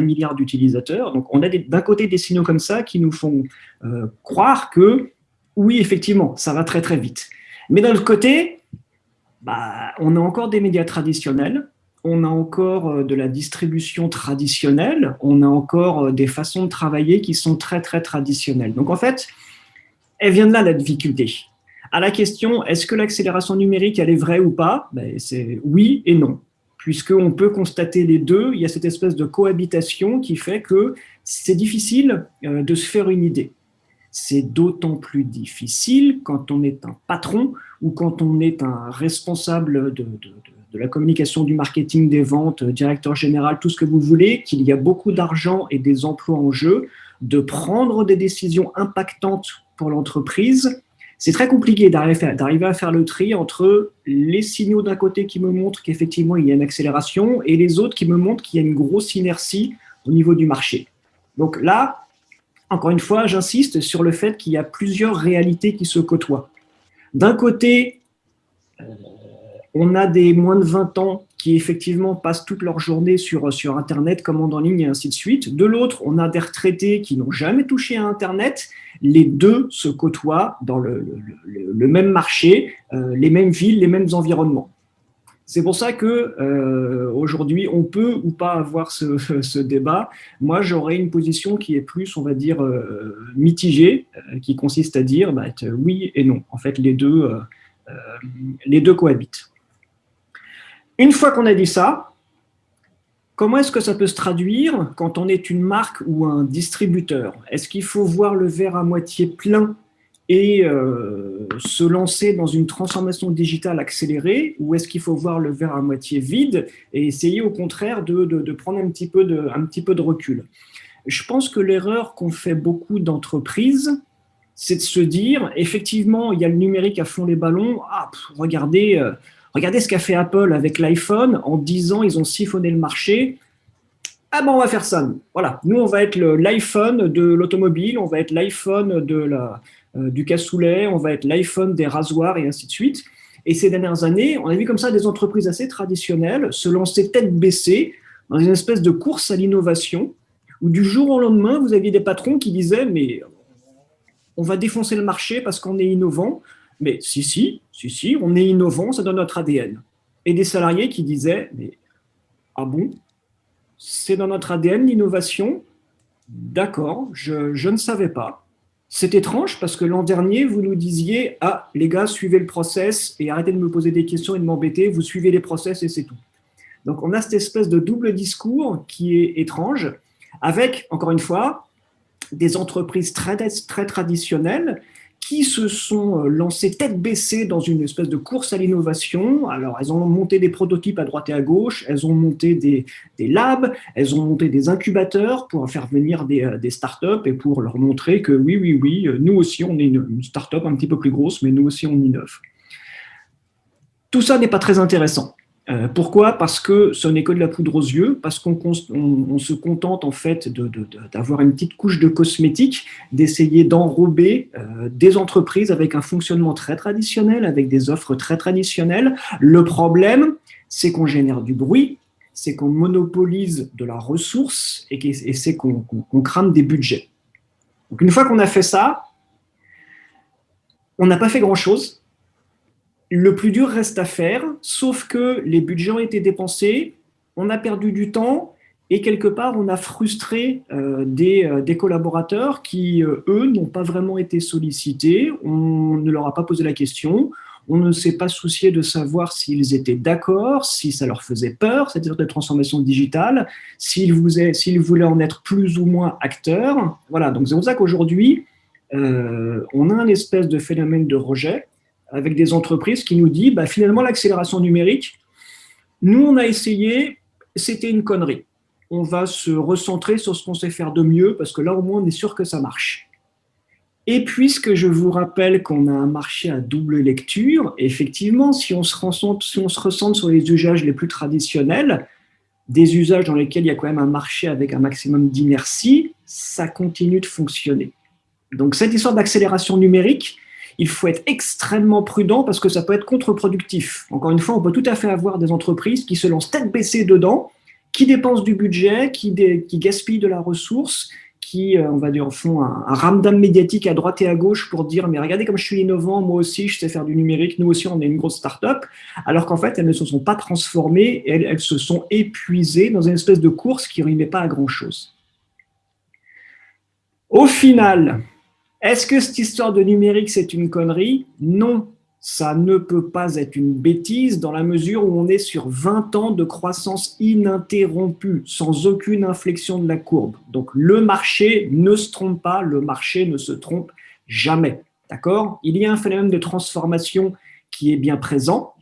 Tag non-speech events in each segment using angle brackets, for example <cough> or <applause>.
milliard d'utilisateurs. Donc, on a d'un côté des signaux comme ça qui nous font euh, croire que, oui, effectivement, ça va très très vite. Mais d'un autre côté, bah, on a encore des médias traditionnels, on a encore euh, de la distribution traditionnelle, on a encore euh, des façons de travailler qui sont très très traditionnelles. Donc en fait, elle vient de là la difficulté. À la question, est-ce que l'accélération numérique, elle est vraie ou pas? Ben, C'est oui et non puisqu'on peut constater les deux, il y a cette espèce de cohabitation qui fait que c'est difficile euh, de se faire une idée. C'est d'autant plus difficile quand on est un patron ou quand on est un responsable de, la communication, du marketing, des ventes, directeur général, tout ce que vous voulez, qu'il y a beaucoup d'argent et des emplois en jeu, de prendre des décisions impactantes pour l'entreprise c'est très compliqué d'arriver à faire le tri entre les signaux d'un côté qui me montrent qu'effectivement il y a une accélération et les autres qui me montrent qu'il y a une grosse inertie au niveau du marché. Donc là, encore une fois, j'insiste sur le fait qu'il y a plusieurs réalités qui se côtoient. D'un côté, euh, on a des moins de 20 ans qui effectivement passent toute leur journée sur, sur Internet, commandent en ligne et ainsi de suite. De l'autre, on a des retraités qui n'ont jamais touché à Internet. Les deux se côtoient dans le, même marché, euh, les mêmes villes, les mêmes environnements. C'est pour ça que euh, aujourd'hui, on peut ou pas avoir ce, <laughs> débat. Moi, j'aurais une position qui est plus, on va dire, euh, mitigée, qui consiste à dire bah, oui et non. En fait, les deux, les deux cohabitent. Une fois qu'on a dit ça, comment est-ce que ça peut se traduire quand on est une marque ou un distributeur? Est-ce qu'il faut voir le verre à moitié plein et euh, se lancer dans une transformation digitale accélérée? Ou est-ce qu'il faut voir le verre à moitié vide et essayer au contraire de, prendre un petit, peu de, recul? Je pense que l'erreur qu'ont fait beaucoup d'entreprises, c'est de se dire, effectivement, il y a le numérique à fond les ballons, ah, regardez, euh, Regardez ce qu'a fait Apple avec l'iPhone. En 10 ans, ils ont siphonné le marché. Ah ben, on va faire ça. Voilà, nous, on va être l'iPhone de l'automobile, on va être l'iPhone euh, du cassoulet, on va être l'iPhone des rasoirs et ainsi de suite. Et ces dernières années, on a vu comme ça des entreprises assez traditionnelles se lancer tête baissée dans une espèce de course à l'innovation, où du jour au lendemain, vous aviez des patrons qui disaient « mais on va défoncer le marché parce qu'on est innovant ». Mais si, si, si, si, on est innovant, ça donne notre ADN. Et des salariés qui disaient, mais ah bon, c'est dans notre ADN l'innovation? D'accord, je, je ne savais pas. C'est étrange parce que l'an dernier, vous nous disiez « Ah, les gars, suivez le process et arrêtez de me poser des questions et de m'embêter, vous suivez les process et c'est tout. » Donc, on a cette espèce de double discours qui est étrange, avec, encore une fois, des entreprises très, très traditionnelles qui se sont euh, lancées tête baissée dans une espèce de course à l'innovation. Alors, elles ont monté des prototypes à droite et à gauche, elles ont monté des, labs, elles ont monté des incubateurs pour faire venir des, euh, startups et pour leur montrer que oui, oui, oui, euh, nous aussi, on est une, une startup un petit peu plus grosse, mais nous aussi, on innove. Tout ça n'est pas très intéressant. Euh, pourquoi? Parce que ce n'est que de la poudre aux yeux, parce qu'on se contente en fait d'avoir une petite couche de cosmétiques, d'essayer d'enrober euh, des entreprises avec un fonctionnement très traditionnel, avec des offres très traditionnelles. Le problème, c'est qu'on génère du bruit, c'est qu'on monopolise de la ressource et, c'est qu'on crame des budgets. Une fois qu'on a fait ça, on n'a pas fait grand-chose, le plus dur reste à faire, sauf que les budgets ont été dépensés, on a perdu du temps et quelque part on a frustré euh, euh, des, collaborateurs qui, euh, eux, n'ont pas vraiment été sollicités, on ne leur a pas posé la question, on ne s'est pas soucié de savoir s'ils étaient d'accord, si ça leur faisait peur, de transformation digitale, s'ils voulaient en être plus ou moins acteurs. Voilà, donc c'est pour ça qu'aujourd'hui, on a un espèce de phénomène de rejet avec des entreprises qui nous disent bah, finalement l'accélération numérique, nous on a essayé, c'était une connerie. On va se recentrer sur ce qu'on sait faire de mieux parce que là au moins on est sûr que ça marche. Et puisque je vous rappelle qu'on a un marché à double lecture, effectivement, si on se recentre, si on se recentre sur les usages les plus traditionnels, des usages dans lesquels il y a quand même un marché avec un maximum d'inertie, ça continue de fonctionner. Donc cette histoire d'accélération numérique, il faut être extrêmement prudent parce que ça peut être contre-productif. Encore une fois, on peut tout à fait avoir des entreprises qui se lancent tête baissée dedans, qui dépensent du budget, qui, gaspillent de la ressource, qui, euh, on va dire, font un, un ramdam médiatique à droite et à gauche pour dire « mais regardez comme je suis innovant, moi aussi je sais faire du numérique, nous aussi on est une grosse start-up », alors qu'en fait elles ne se sont pas transformées, elles, elles se sont épuisées dans une espèce de course qui ne pas à grand-chose. Au final, est-ce que cette histoire de numérique c'est une connerie? Non, ça ne peut pas être une bêtise dans la mesure où on est sur 20 ans de croissance ininterrompue, sans aucune inflexion de la courbe. Donc le marché ne se trompe pas, le marché ne se trompe jamais. D'accord? Il y a un phénomène de transformation qui est bien présent,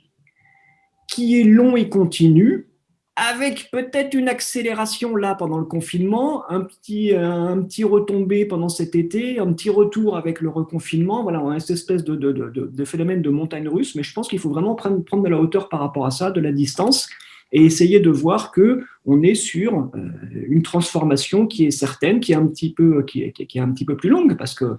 qui est long et continu, avec peut-être une accélération là pendant le confinement, un petit, un petit retombé pendant cet été, un petit retour avec le reconfinement. Voilà, on a cette espèce de, de, de, de phénomène de montagne russe, mais je pense qu'il faut vraiment prendre, prendre de la hauteur par rapport à ça, de la distance, et essayer de voir que on est sur euh, une transformation qui est certaine, qui est un petit peu, qui est, qui est un petit peu plus longue, parce que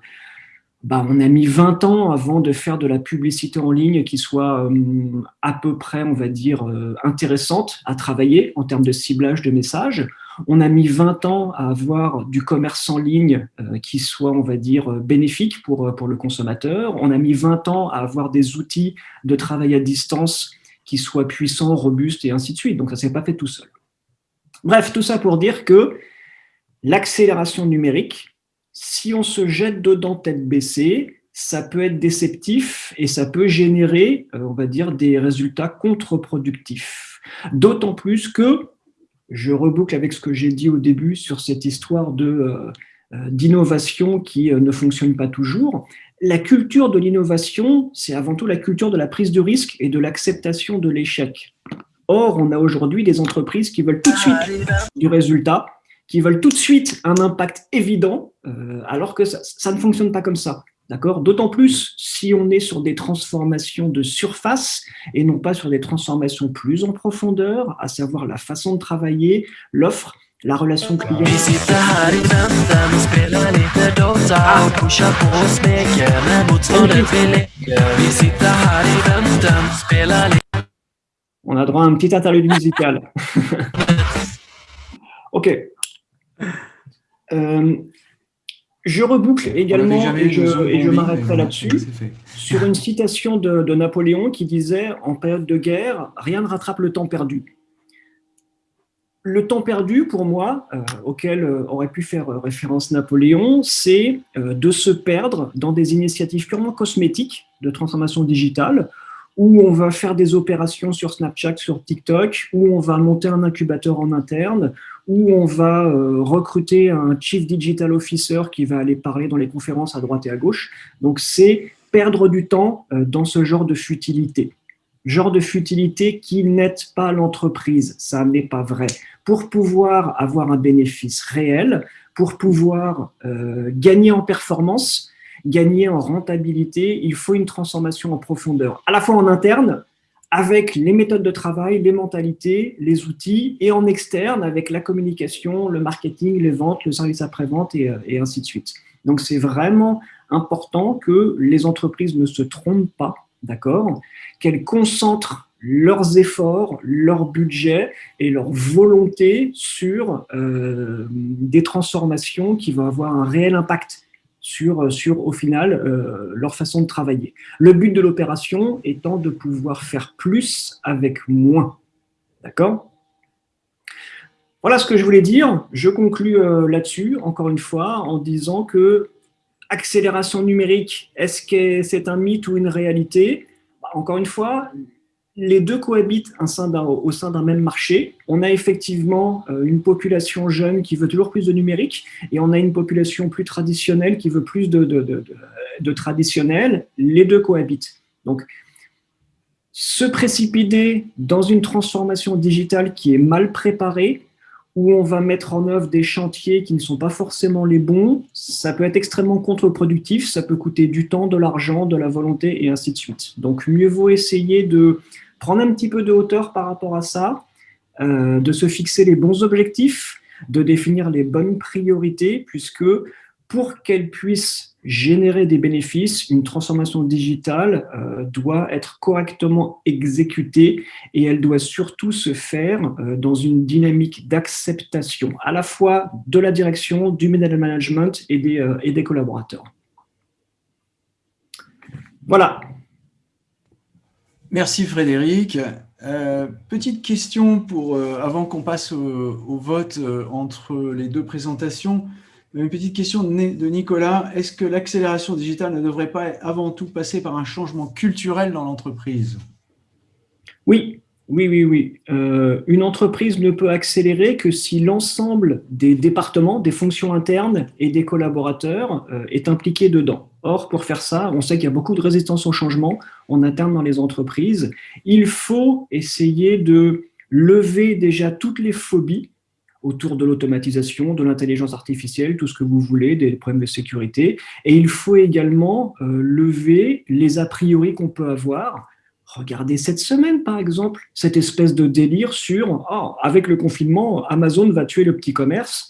bah, on a mis 20 ans avant de faire de la publicité en ligne qui soit euh, à peu près, on va dire, euh, intéressante à travailler en termes de ciblage de messages. On a mis 20 ans à avoir du commerce en ligne euh, qui soit, on va dire, bénéfique pour, pour le consommateur. On a mis 20 ans à avoir des outils de travail à distance qui soient puissants, robustes et ainsi de suite. Donc, ça ne s'est pas fait tout seul. Bref, tout ça pour dire que l'accélération numérique, si on se jette dedans tête baissée, ça peut être déceptif et ça peut générer, euh, on va dire, des résultats contre-productifs. D'autant plus que, je reboucle avec ce que j'ai dit au début sur cette histoire de euh, euh, d'innovation qui ne fonctionne pas toujours, la culture de l'innovation, c'est avant tout la culture de la prise de risque et de l'acceptation de l'échec. Or, on a aujourd'hui des entreprises qui veulent tout de suite du résultat, qui veulent tout de suite un impact évident, euh, alors que ça, ne fonctionne pas comme ça. D'accord? D'autant plus si on est sur des transformations de surface et non pas sur des transformations plus en profondeur, à savoir la façon de travailler, l'offre, la relation client. On a droit à un petit interlude musical. <laughs> ok, euh, je reboucle également, et je, m'arrêterai là-dessus, sur une citation de, Napoléon qui disait « En période de guerre, rien ne rattrape le temps perdu ». Le temps perdu, pour moi, euh, auquel euh, aurait pu faire référence Napoléon, c'est de se perdre dans des initiatives purement cosmétiques de transformation digitale, où on va faire des opérations sur Snapchat, sur TikTok, où on va monter un incubateur en interne, où on va euh, recruter un Chief Digital Officer qui va aller parler dans les conférences à droite et à gauche. Donc, c'est perdre du temps euh, dans ce genre de futilité. Genre de futilité qui n'aide pas l'entreprise, ça n'est pas vrai. Pour pouvoir avoir un bénéfice réel, pour pouvoir euh, gagner en performance, gagner en rentabilité, il faut une transformation en profondeur, à la fois en interne, avec les méthodes de travail, les mentalités, les outils, et en externe avec la communication, le marketing, les ventes, le service après-vente et, euh, et, ainsi de suite. Donc c'est vraiment important que les entreprises ne se trompent pas, d'accord? Qu'elles concentrent leurs efforts, leur budget et leur volonté sur euh, des transformations qui vont avoir un réel impact sur, sur au final, euh, leur façon de travailler. Le but de l'opération étant de pouvoir faire plus avec moins. D'accord? Voilà ce que je voulais dire. Je conclus euh, là-dessus, encore une fois, en disant que accélération numérique, est-ce que c'est un mythe ou une réalité? Bah, Encore une fois, les deux cohabitent au sein d'un même marché. On a effectivement euh, une population jeune qui veut toujours plus de numérique et on a une population plus traditionnelle qui veut plus de, de, traditionnel. Les deux cohabitent. Donc, se précipiter dans une transformation digitale qui est mal préparée, où on va mettre en œuvre des chantiers qui ne sont pas forcément les bons, ça peut être extrêmement contre-productif, ça peut coûter du temps, de l'argent, de la volonté et ainsi de suite. Donc mieux vaut essayer de prendre un petit peu de hauteur par rapport à ça, euh, de se fixer les bons objectifs, de définir les bonnes priorités, puisque pour qu'elles puissent générer des bénéfices, une transformation digitale euh, doit être correctement exécutée et elle doit surtout se faire euh, dans une dynamique d'acceptation à la fois de la direction, du middle management et des, et des collaborateurs. Voilà. Merci Frédéric. petite question pour, avant qu'on passe au vote entre les deux présentations. Une petite question de Nicolas. Est-ce que l'accélération digitale ne devrait pas avant tout passer par un changement culturel dans l'entreprise? Oui, oui, oui, oui. Euh, une entreprise ne peut accélérer que si l'ensemble des départements, des fonctions internes et des collaborateurs euh, est impliqué dedans. Or, pour faire ça, on sait qu'il y a beaucoup de résistance au changement en interne dans les entreprises. Il faut essayer de lever déjà toutes les phobies autour de l'automatisation, de l'intelligence artificielle, tout ce que vous voulez, des problèmes de sécurité. Et il faut également euh, lever les a priori qu'on peut avoir. Regardez cette semaine, par exemple, cette espèce de délire sur oh, avec le confinement, Amazon va tuer le petit commerce ».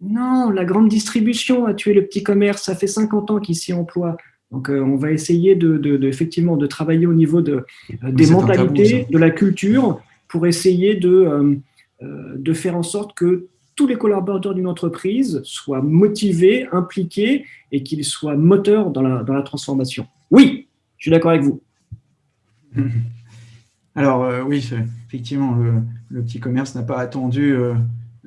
Non, la grande distribution a tué le petit commerce, ça fait 50 ans qu'il s'y emploie. Donc, euh, on va essayer de, effectivement de travailler au niveau de, euh, des mentalités, de la culture, pour essayer de, euh, de faire en sorte que tous les collaborateurs d'une entreprise soient motivés, impliqués et qu'ils soient moteurs dans la, dans la transformation. Oui, je suis d'accord avec vous. <laughs> Alors euh, oui, effectivement, le, petit commerce n'a pas attendu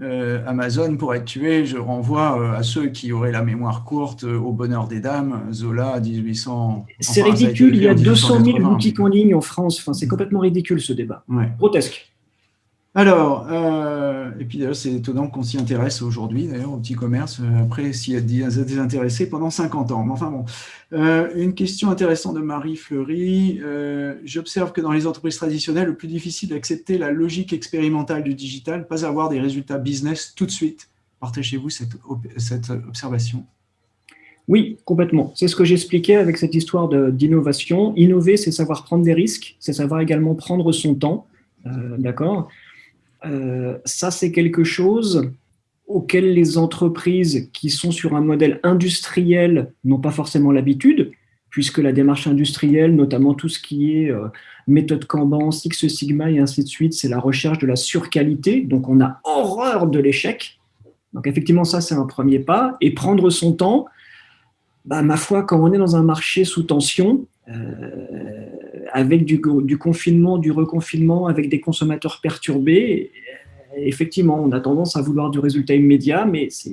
euh, Amazon pour être tué. Je renvoie à ceux qui auraient la mémoire courte au bonheur des dames, Zola, 1800. C'est ridicule, il y a 200 000 boutiques en ligne en France. Enfin, c'est complètement ridicule ce débat. Grotesque. Alors, euh, et puis d'ailleurs, c'est étonnant qu'on s'y intéresse aujourd'hui, d'ailleurs, au petit commerce, euh, après s'y a désintéressé pendant 50 ans. Mais enfin bon, euh, une question intéressante de Marie Fleury. J'observe que dans les entreprises traditionnelles, le plus difficile d'accepter la logique expérimentale du digital, pas avoir des résultats business tout de suite. Partagez-vous cette, cette observation oui, complètement. C'est ce que j'expliquais avec cette histoire d'innovation. Innover, c'est savoir prendre des risques, c'est savoir également prendre son temps, d'accord? Euh, ça, c'est quelque chose auquel les entreprises qui sont sur un modèle industriel n'ont pas forcément l'habitude, puisque la démarche industrielle, notamment tout ce qui est euh, méthode Kanban, Six Sigma et ainsi de suite, c'est la recherche de la surqualité, donc on a horreur de l'échec. Donc effectivement, ça c'est un premier pas, et prendre son temps, bah, ma foi, quand on est dans un marché sous tension, euh, avec du, confinement, du reconfinement, avec des consommateurs perturbés, effectivement, on a tendance à vouloir du résultat immédiat, mais ce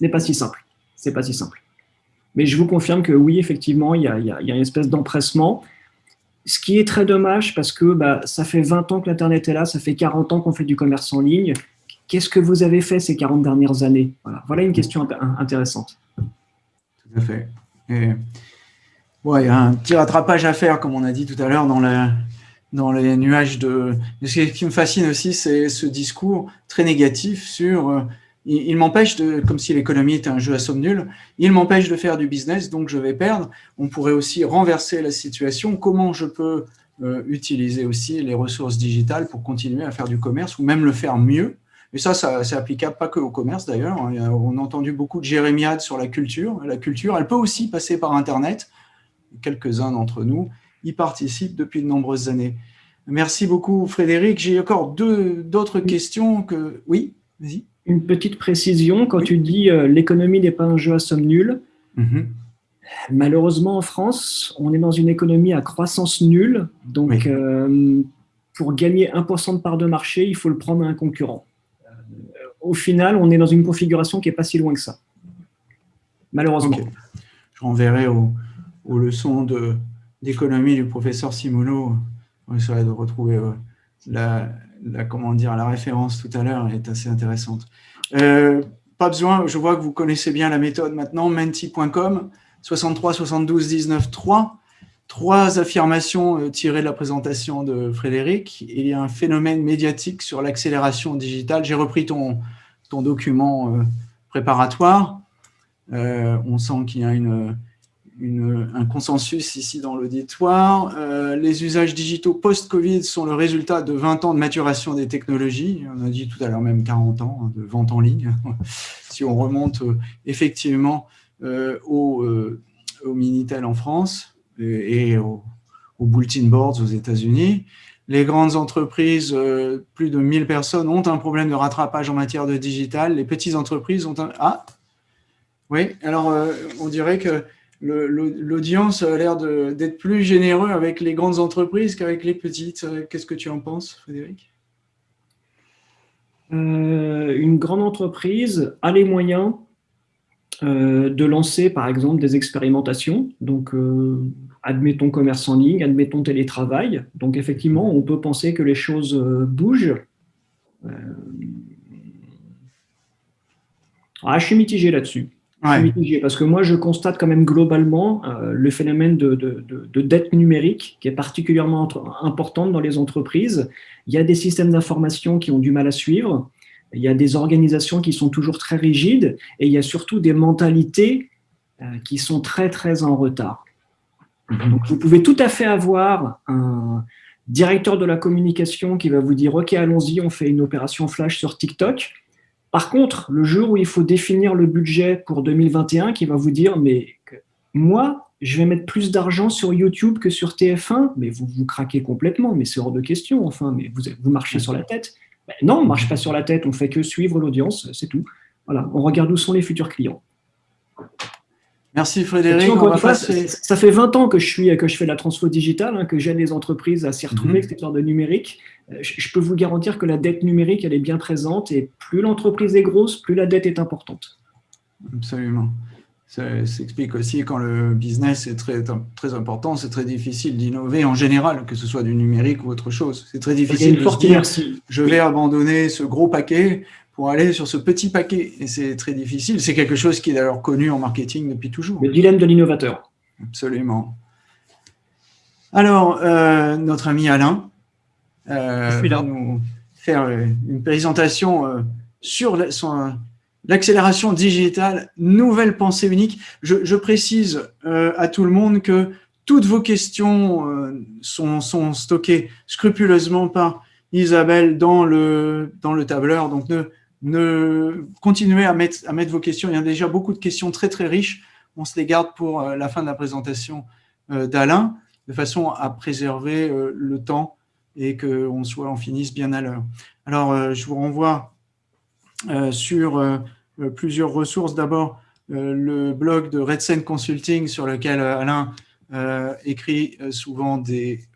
n'est pas si simple. C'est pas si simple. Mais je vous confirme que oui, effectivement, il y a, une espèce d'empressement, ce qui est très dommage parce que bah, ça fait 20 ans que l'Internet est là, ça fait 40 ans qu'on fait du commerce en ligne. Qu'est-ce que vous avez fait ces 40 dernières années? Voilà. une question intéressante. Tout à fait. Ouais, il y a un petit rattrapage à faire, comme on a dit tout à l'heure, dans, les nuages de... Ce qui me fascine aussi, c'est ce discours très négatif sur... Euh, il, m'empêche de, comme si l'économie était un jeu à somme nulle, il m'empêche de faire du business, donc je vais perdre. On pourrait aussi renverser la situation. Comment je peux euh, utiliser aussi les ressources digitales pour continuer à faire du commerce ou même le faire mieux? Et ça, ça c'est applicable pas que au commerce d'ailleurs. On a entendu beaucoup de jérémiades sur la culture. La culture, elle peut aussi passer par Internet quelques-uns d'entre nous y participent depuis de nombreuses années. Merci beaucoup Frédéric. J'ai encore deux d'autres questions que... Oui, vas-y. Une petite précision, quand tu dis euh, l'économie n'est pas un jeu à somme nulle, mhm. malheureusement en France, on est dans une économie à croissance nulle, donc euh, pour gagner 1% de part de marché, il faut le prendre à un concurrent. Euh, au final, on est dans une configuration qui n'est pas si loin que ça, malheureusement. Je renverrai au, aux leçons d'économie du professeur Simulo. On essaierait de retrouver euh, la, comment dire, la référence tout à l'heure, est assez intéressante. Euh, pas besoin, je vois que vous connaissez bien la méthode maintenant, menti.com, 63 72 19 3. Trois affirmations euh, tirées de la présentation de Frédéric. Il y a un phénomène médiatique sur l'accélération digitale. J'ai repris ton, ton document préparatoire. on sent qu'il y a une, un consensus ici dans l'auditoire. Euh, les usages digitaux post-Covid sont le résultat de 20 ans de maturation des technologies. On a dit tout à l'heure même 40 ans hein, de vente en ligne. <laughs> si on remonte euh, effectivement au, au, Minitel en France et, au, au, Bulletin Boards aux États-Unis. Les grandes entreprises, plus de 1000 personnes, ont un problème de rattrapage en matière de digital. Les petites entreprises ont un... Ah Oui, alors on dirait que l'audience a l'air d'être plus généreux avec les grandes entreprises qu'avec les petites. Qu'est-ce que tu en penses, Frédéric? Euh, Une grande entreprise a les moyens euh, de lancer, par exemple, des expérimentations. Donc, euh, admettons commerce en ligne, admettons télétravail. Donc, effectivement, on peut penser que les choses bougent. Ah, je suis mitigé là-dessus parce que moi, je constate quand même globalement euh, le phénomène de, de, dette numérique qui est particulièrement importante dans les entreprises. Il y a des systèmes d'information qui ont du mal à suivre, il y a des organisations qui sont toujours très rigides, et il y a surtout des mentalités euh, qui sont très, très en retard. Mhm. Donc, vous pouvez tout à fait avoir un directeur de la communication qui va vous dire « Ok, allons-y, on fait une opération flash sur TikTok », par contre, le jour où il faut définir le budget pour 2021, qui va vous dire, mais moi, je vais mettre plus d'argent sur YouTube que sur TF1, mais vous vous craquez complètement, mais c'est hors de question, enfin, mais vous, vous marchez sur la tête. Ben non, on ne marche pas sur la tête, on fait que suivre l'audience, c'est tout. Voilà, on regarde où sont les futurs clients. Merci Frédéric. Ça fait 20 ans que je, suis, que je fais la transfo digitale, hein, que j'aide les entreprises à s'y retrouver, mm -hmm. de numérique. Je, peux vous garantir que la dette numérique, elle est bien présente et plus l'entreprise est grosse, plus la dette est importante. Absolument. Ça s'explique aussi quand le business est très, très important, c'est très difficile d'innover en général, que ce soit du numérique ou autre chose. C'est très difficile de se dire, je vais abandonner ce gros paquet pour aller sur ce petit paquet. Et c'est très difficile. C'est quelque chose qui est d'ailleurs connu en marketing depuis toujours. Le dilemme de l'innovateur. Absolument. Alors, euh, notre ami Alain, euh, va nous faire euh, une présentation euh, sur l'accélération digitale, nouvelle pensée unique. Je, précise à tout le monde que toutes vos questions sont, sont, stockées scrupuleusement par Isabelle dans le, dans le tableur. Donc, ne, ne continuez à mettre, à mettre vos questions. Il y a déjà beaucoup de questions très, très riches. On se les garde pour la fin de la présentation d'Alain, de façon à préserver le temps et qu'on soit, on finisse bien à l'heure. Alors, euh, je vous renvoie euh, sur euh, plusieurs ressources. D'abord, le blog de Redsen Consulting sur lequel Alain écrit souvent des,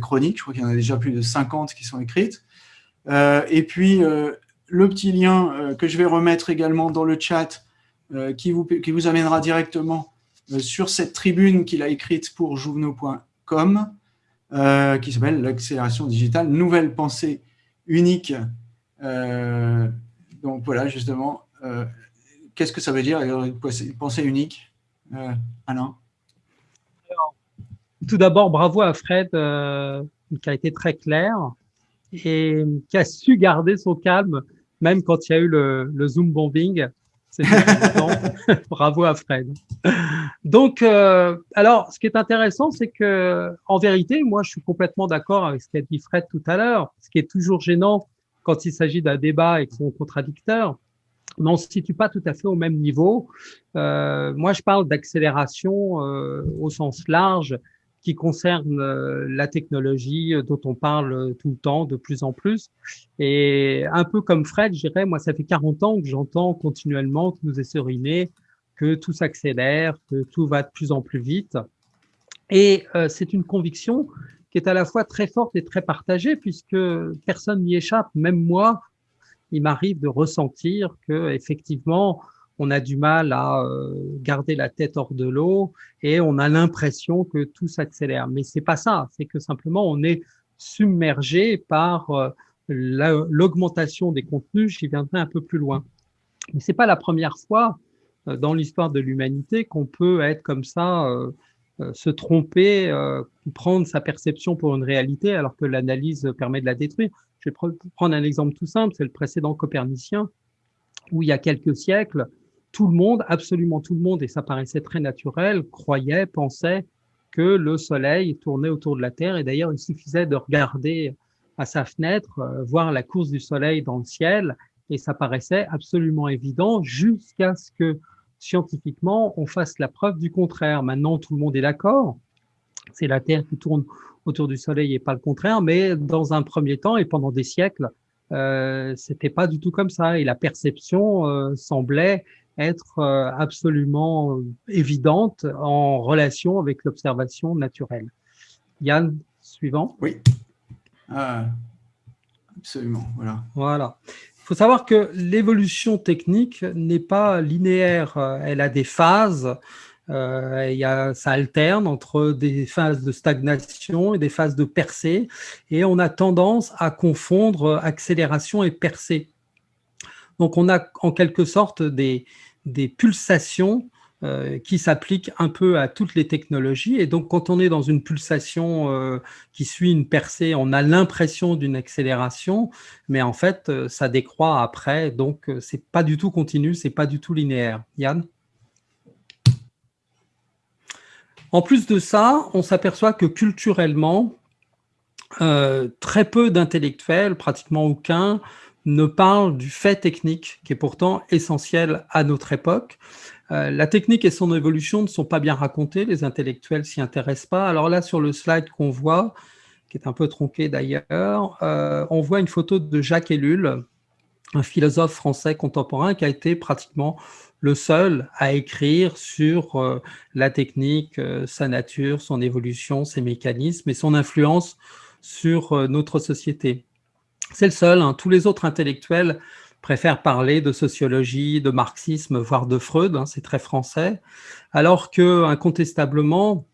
chroniques. Je crois qu'il y en a déjà plus de 50 qui sont écrites. et puis, le petit lien que je vais remettre également dans le chat qui, vous, qui vous amènera directement sur cette tribune qu'il a écrite pour jouvenot.com euh, qui s'appelle l'accélération digitale, nouvelle pensée unique. Euh, donc voilà, justement, euh, qu'est-ce que ça veut dire une pensée unique, Alain? Tout d'abord, bravo à Fred, qui a été très clair et qui a su garder son calme, même quand il y a eu le, le Zoom bombing. <laughs> Bravo à Fred. Donc, euh, alors, ce qui est intéressant, c'est que, en vérité, moi, je suis complètement d'accord avec ce qu'a dit Fred tout à l'heure. Ce qui est toujours gênant quand il s'agit d'un débat avec son contradicteur, mais on ne se situe pas tout à fait au même niveau. Euh, moi, je parle d'accélération euh, au sens large qui concerne euh, la technologie euh, dont on parle euh, tout le temps, de plus en plus. Et un peu comme Fred, je dirais, moi, ça fait 40 ans que j'entends continuellement, que nous est que tout s'accélère, que tout va de plus en plus vite. Et c'est une conviction qui est à la fois très forte et très partagée, puisque personne n'y échappe, même moi, il m'arrive de ressentir que effectivement, on a du mal à euh, garder la tête hors de l'eau et on a l'impression que tout s'accélère. Mais c'est pas ça, c'est que simplement on est submergé par euh, l'augmentation des contenus. J'y viendrai un peu plus loin. Mais c'est pas la première fois euh, dans l'histoire de l'humanité qu'on peut être comme ça, se tromper, prendre sa perception pour une réalité alors que l'analyse permet de la détruire. Je vais prendre un exemple tout simple, c'est le précédent copernicien, où il y a quelques siècles, tout le monde, absolument tout le monde, et ça paraissait très naturel, croyait, pensait que le Soleil tournait autour de la Terre. Et d'ailleurs, il suffisait de regarder à sa fenêtre, euh, voir la course du Soleil dans le ciel, et ça paraissait absolument évident jusqu'à ce que scientifiquement, on fasse la preuve du contraire. Maintenant, tout le monde est d'accord. C'est la Terre qui tourne autour du Soleil et pas le contraire. Mais dans un premier temps et pendant des siècles, euh, c'était pas du tout comme ça. Et la perception euh, semblait être euh, absolument évidente en relation avec l'observation naturelle. Yann, suivant. Oui, ah, absolument. Voilà. Voilà. Il faut savoir que l'évolution technique n'est pas linéaire. Elle a des phases. Euh, il y a, ça alterne entre des phases de stagnation et des phases de percée. Et on a tendance à confondre accélération et percée. Donc, on a en quelque sorte des, pulsations euh, qui s'appliquent un peu à toutes les technologies. Et donc, quand on est dans une pulsation euh, qui suit une percée, on a l'impression d'une accélération, mais en fait, euh, ça décroît après. Donc, c'est pas du tout continu, c'est pas du tout linéaire. Yann? En plus de ça, on s'aperçoit que culturellement, très peu d'intellectuels, pratiquement aucun, ne parle du fait technique, qui est pourtant essentiel à notre époque. Euh, la technique et son évolution ne sont pas bien racontées, les intellectuels s'y intéressent pas. Alors là, sur le slide qu'on voit, qui est un peu tronqué d'ailleurs, euh, on voit une photo de Jacques Ellul, un philosophe français contemporain qui a été pratiquement le seul à écrire sur euh, la technique, sa nature, son évolution, ses mécanismes et son influence sur notre société. C'est le seul. Hein. Tous les autres intellectuels préfèrent parler de sociologie, de marxisme, voire de Freud. Hein, c'est très français. Alors que, incontestablement,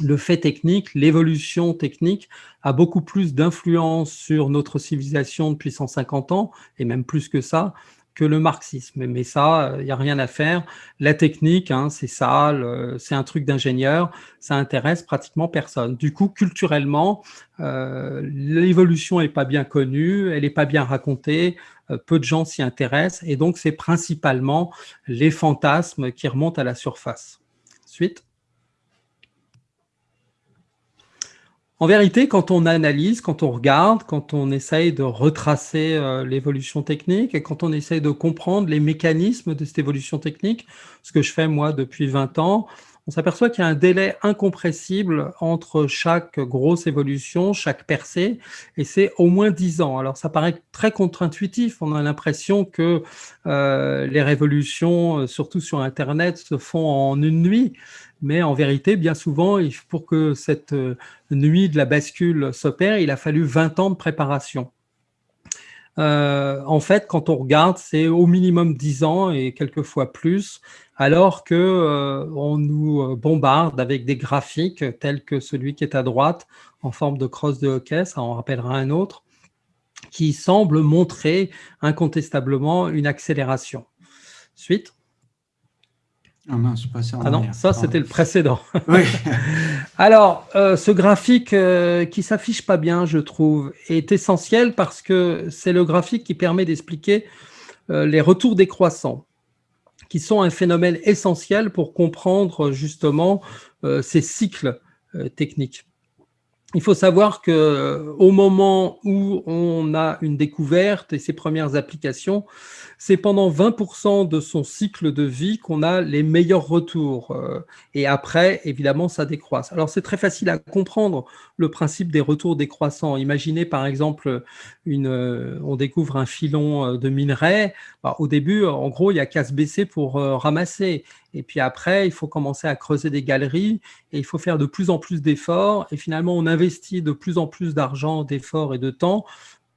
le fait technique, l'évolution technique a beaucoup plus d'influence sur notre civilisation depuis 150 ans, et même plus que ça, que le marxisme. Mais ça, il n'y a rien à faire. La technique, hein, c'est ça, c'est un truc d'ingénieur, ça intéresse pratiquement personne. Du coup, culturellement, euh, l'évolution n'est pas bien connue, elle n'est pas bien racontée, euh, peu de gens s'y intéressent, et donc c'est principalement les fantasmes qui remontent à la surface. Suite. En vérité, quand on analyse, quand on regarde, quand on essaye de retracer euh, l'évolution technique et quand on essaye de comprendre les mécanismes de cette évolution technique, ce que je fais moi depuis 20 ans, on s'aperçoit qu'il y a un délai incompressible entre chaque grosse évolution, chaque percée, et c'est au moins 10 ans. Alors ça paraît très contre-intuitif, on a l'impression que euh, les révolutions, euh, surtout sur Internet, se font en une nuit, mais en vérité, bien souvent, pour que cette euh, nuit de la bascule s'opère, il a fallu 20 ans de préparation. Euh, en fait, quand on regarde, c'est au minimum 10 ans et quelquefois plus, alors que euh, on nous bombarde avec des graphiques tels que celui qui est à droite, en forme de crosse de hockey, ça en rappellera un autre, qui semble montrer incontestablement une accélération. Suite. Ah je Ah non, ça c'était le précédent. <laughs> Oui. <laughs> Alors, euh, ce graphique euh, qui s'affiche pas bien, je trouve, est essentiel parce que c'est le graphique qui permet d'expliquer euh, les retours décroissants, qui sont un phénomène essentiel pour comprendre justement ces cycles techniques. Il faut savoir que au moment où on a une découverte et ses premières applications, c'est pendant 20% de son cycle de vie qu'on a les meilleurs retours. Euh, et après, évidemment, ça décroisse. Alors, c'est très facile à comprendre le principe des retours décroissants. Imaginez, par exemple, une, euh, on découvre un filon euh, de minerai. Bah, au début, en gros, il y a qu'à se baisser pour ramasser. Et puis après, il faut commencer à creuser des galeries et il faut faire de plus en plus d'efforts. Et finalement, on investit de plus en plus d'argent, d'efforts et de temps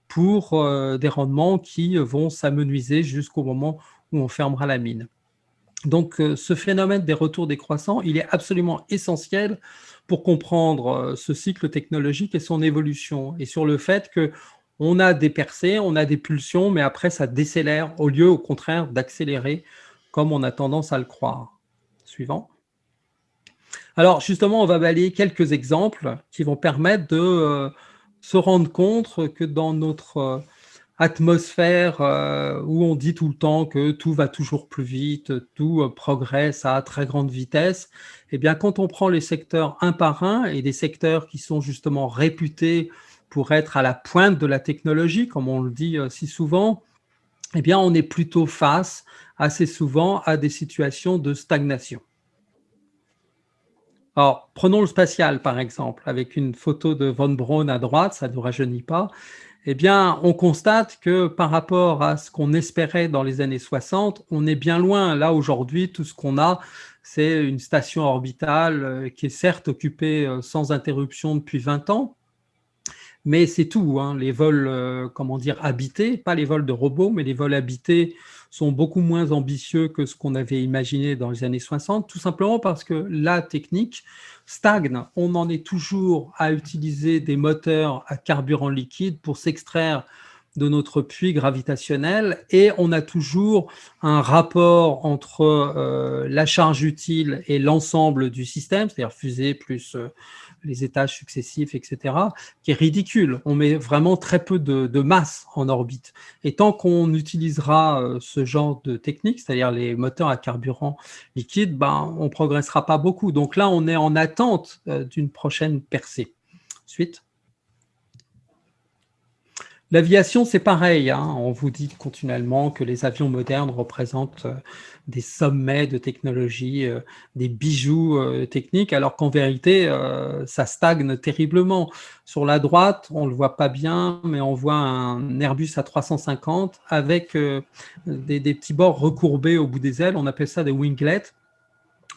pour euh, des rendements qui vont s'amenuiser jusqu'au moment où on fermera la mine. Donc, euh, ce phénomène des retours décroissants, il est absolument essentiel pour comprendre euh, ce cycle technologique et son évolution, et sur le fait que on a des percées, on a des pulsions, mais après, ça décélère, au lieu, au contraire, d'accélérer, comme on a tendance à le croire. Suivant. Alors, justement, on va balayer quelques exemples qui vont permettre de se rendre compte que dans notre euh, atmosphère euh, où on dit tout le temps que tout va toujours plus vite, tout euh, progresse à très grande vitesse, eh bien, quand on prend les secteurs un par un et des secteurs qui sont justement réputés pour être à la pointe de la technologie, comme on le dit si souvent, eh bien, on est plutôt face assez souvent à des situations de stagnation. Alors, prenons le spatial, par exemple, avec une photo de Von Braun à droite, ça ne nous rajeunit pas. Eh bien, on constate que par rapport à ce qu'on espérait dans les années 60, on est bien loin. Là, aujourd'hui, tout ce qu'on a, c'est une station orbitale euh, qui est certes occupée euh, sans interruption depuis 20 ans, mais c'est tout. Hein. Les vols, euh, comment dire, habités, pas les vols de robots, mais les vols habités sont beaucoup moins ambitieux que ce qu'on avait imaginé dans les années 60, tout simplement parce que la technique stagne. On en est toujours à utiliser des moteurs à carburant liquide pour s'extraire de notre puits gravitationnel et on a toujours un rapport entre euh, la charge utile et l'ensemble du système, c'est-à-dire fusée plus euh, les étages successifs, etc., qui est ridicule. On met vraiment très peu de, masse en orbite. Et tant qu'on utilisera euh, ce genre de technique, c'est-à-dire les moteurs à carburant liquide, ben, on ne progressera pas beaucoup. Donc là, on est en attente d'une prochaine percée. Suite. L'aviation, c'est pareil. Hein. On vous dit continuellement que les avions modernes représentent euh, des sommets de technologie, euh, des bijoux euh, techniques, alors qu'en vérité, ça stagne terriblement. Sur la droite, on ne le voit pas bien, mais on voit un Airbus A350 avec des, des petits bords recourbés au bout des ailes. On appelle ça des winglets.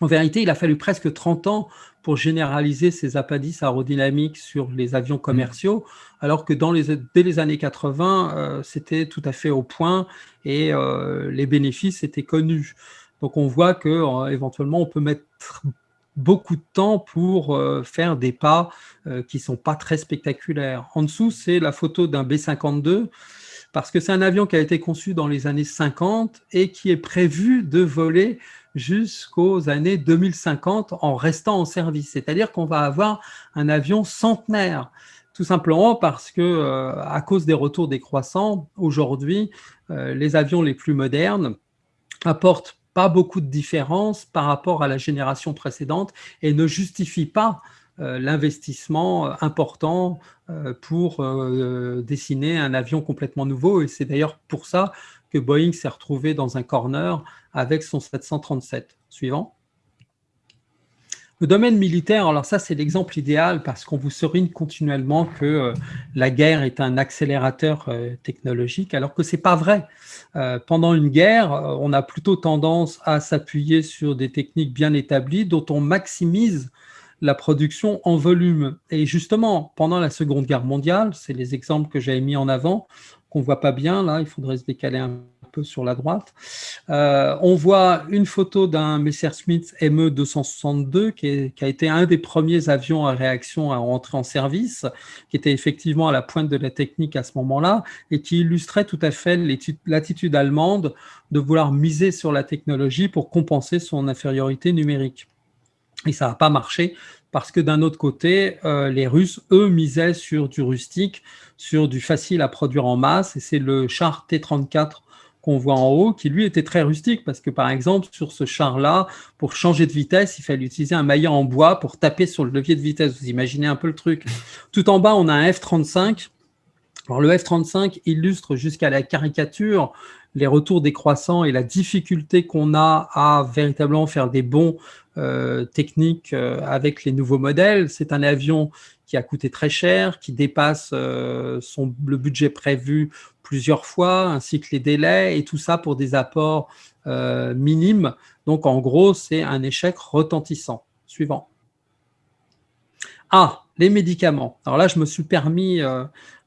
En vérité, il a fallu presque 30 ans pour généraliser ces appendices aérodynamiques sur les avions commerciaux, alors que dans les, dès les années 80, euh, c'était tout à fait au point et euh, les bénéfices étaient connus. Donc on voit que euh, éventuellement on peut mettre beaucoup de temps pour faire des pas qui sont pas très spectaculaires. En dessous, c'est la photo d'un B-52 parce que c'est un avion qui a été conçu dans les années 50 et qui est prévu de voler jusqu'aux années 2050 en restant en service. C'est-à-dire qu'on va avoir un avion centenaire, tout simplement parce que, euh, à cause des retours décroissants, aujourd'hui, euh, les avions les plus modernes apportent pas beaucoup de différence par rapport à la génération précédente et ne justifient pas euh, l'investissement important pour dessiner un avion complètement nouveau. Et c'est d'ailleurs pour ça Boeing s'est retrouvé dans un corner avec son 737. Suivant. Le domaine militaire, alors ça c'est l'exemple idéal parce qu'on vous serine continuellement que euh, la guerre est un accélérateur euh, technologique, alors que ce n'est pas vrai. Euh, pendant une guerre, on a plutôt tendance à s'appuyer sur des techniques bien établies dont on maximise la production en volume. Et justement, pendant la Seconde Guerre mondiale, c'est les exemples que j'avais mis en avant, qu'on ne voit pas bien, là, il faudrait se décaler un peu sur la droite. Euh, on voit une photo d'un Messerschmitt ME-262 qui, qui, a été un des premiers avions à réaction à rentrer en service, qui était effectivement à la pointe de la technique à ce moment-là et qui illustrait tout à fait l'attitude allemande de vouloir miser sur la technologie pour compenser son infériorité numérique. Et ça n'a pas marché parce que d'un autre côté, euh, les Russes, eux, misaient sur du rustique, sur du facile à produire en masse, et c'est le char T-34 qu'on voit en haut, qui lui était très rustique, parce que par exemple, sur ce char-là, pour changer de vitesse, il fallait utiliser un maillet en bois pour taper sur le levier de vitesse. Vous imaginez un peu le truc. Tout en bas, on a un F-35. Alors le F-35 illustre jusqu'à la caricature les retours décroissants et la difficulté qu'on a à véritablement faire des bons euh, techniques euh, avec les nouveaux modèles. C'est un avion qui a coûté très cher, qui dépasse euh, le budget prévu plusieurs fois, ainsi que les délais, et tout ça pour des apports minimes. Donc en gros, c'est un échec retentissant. Suivant. Ah, les médicaments. Alors là, je me suis permis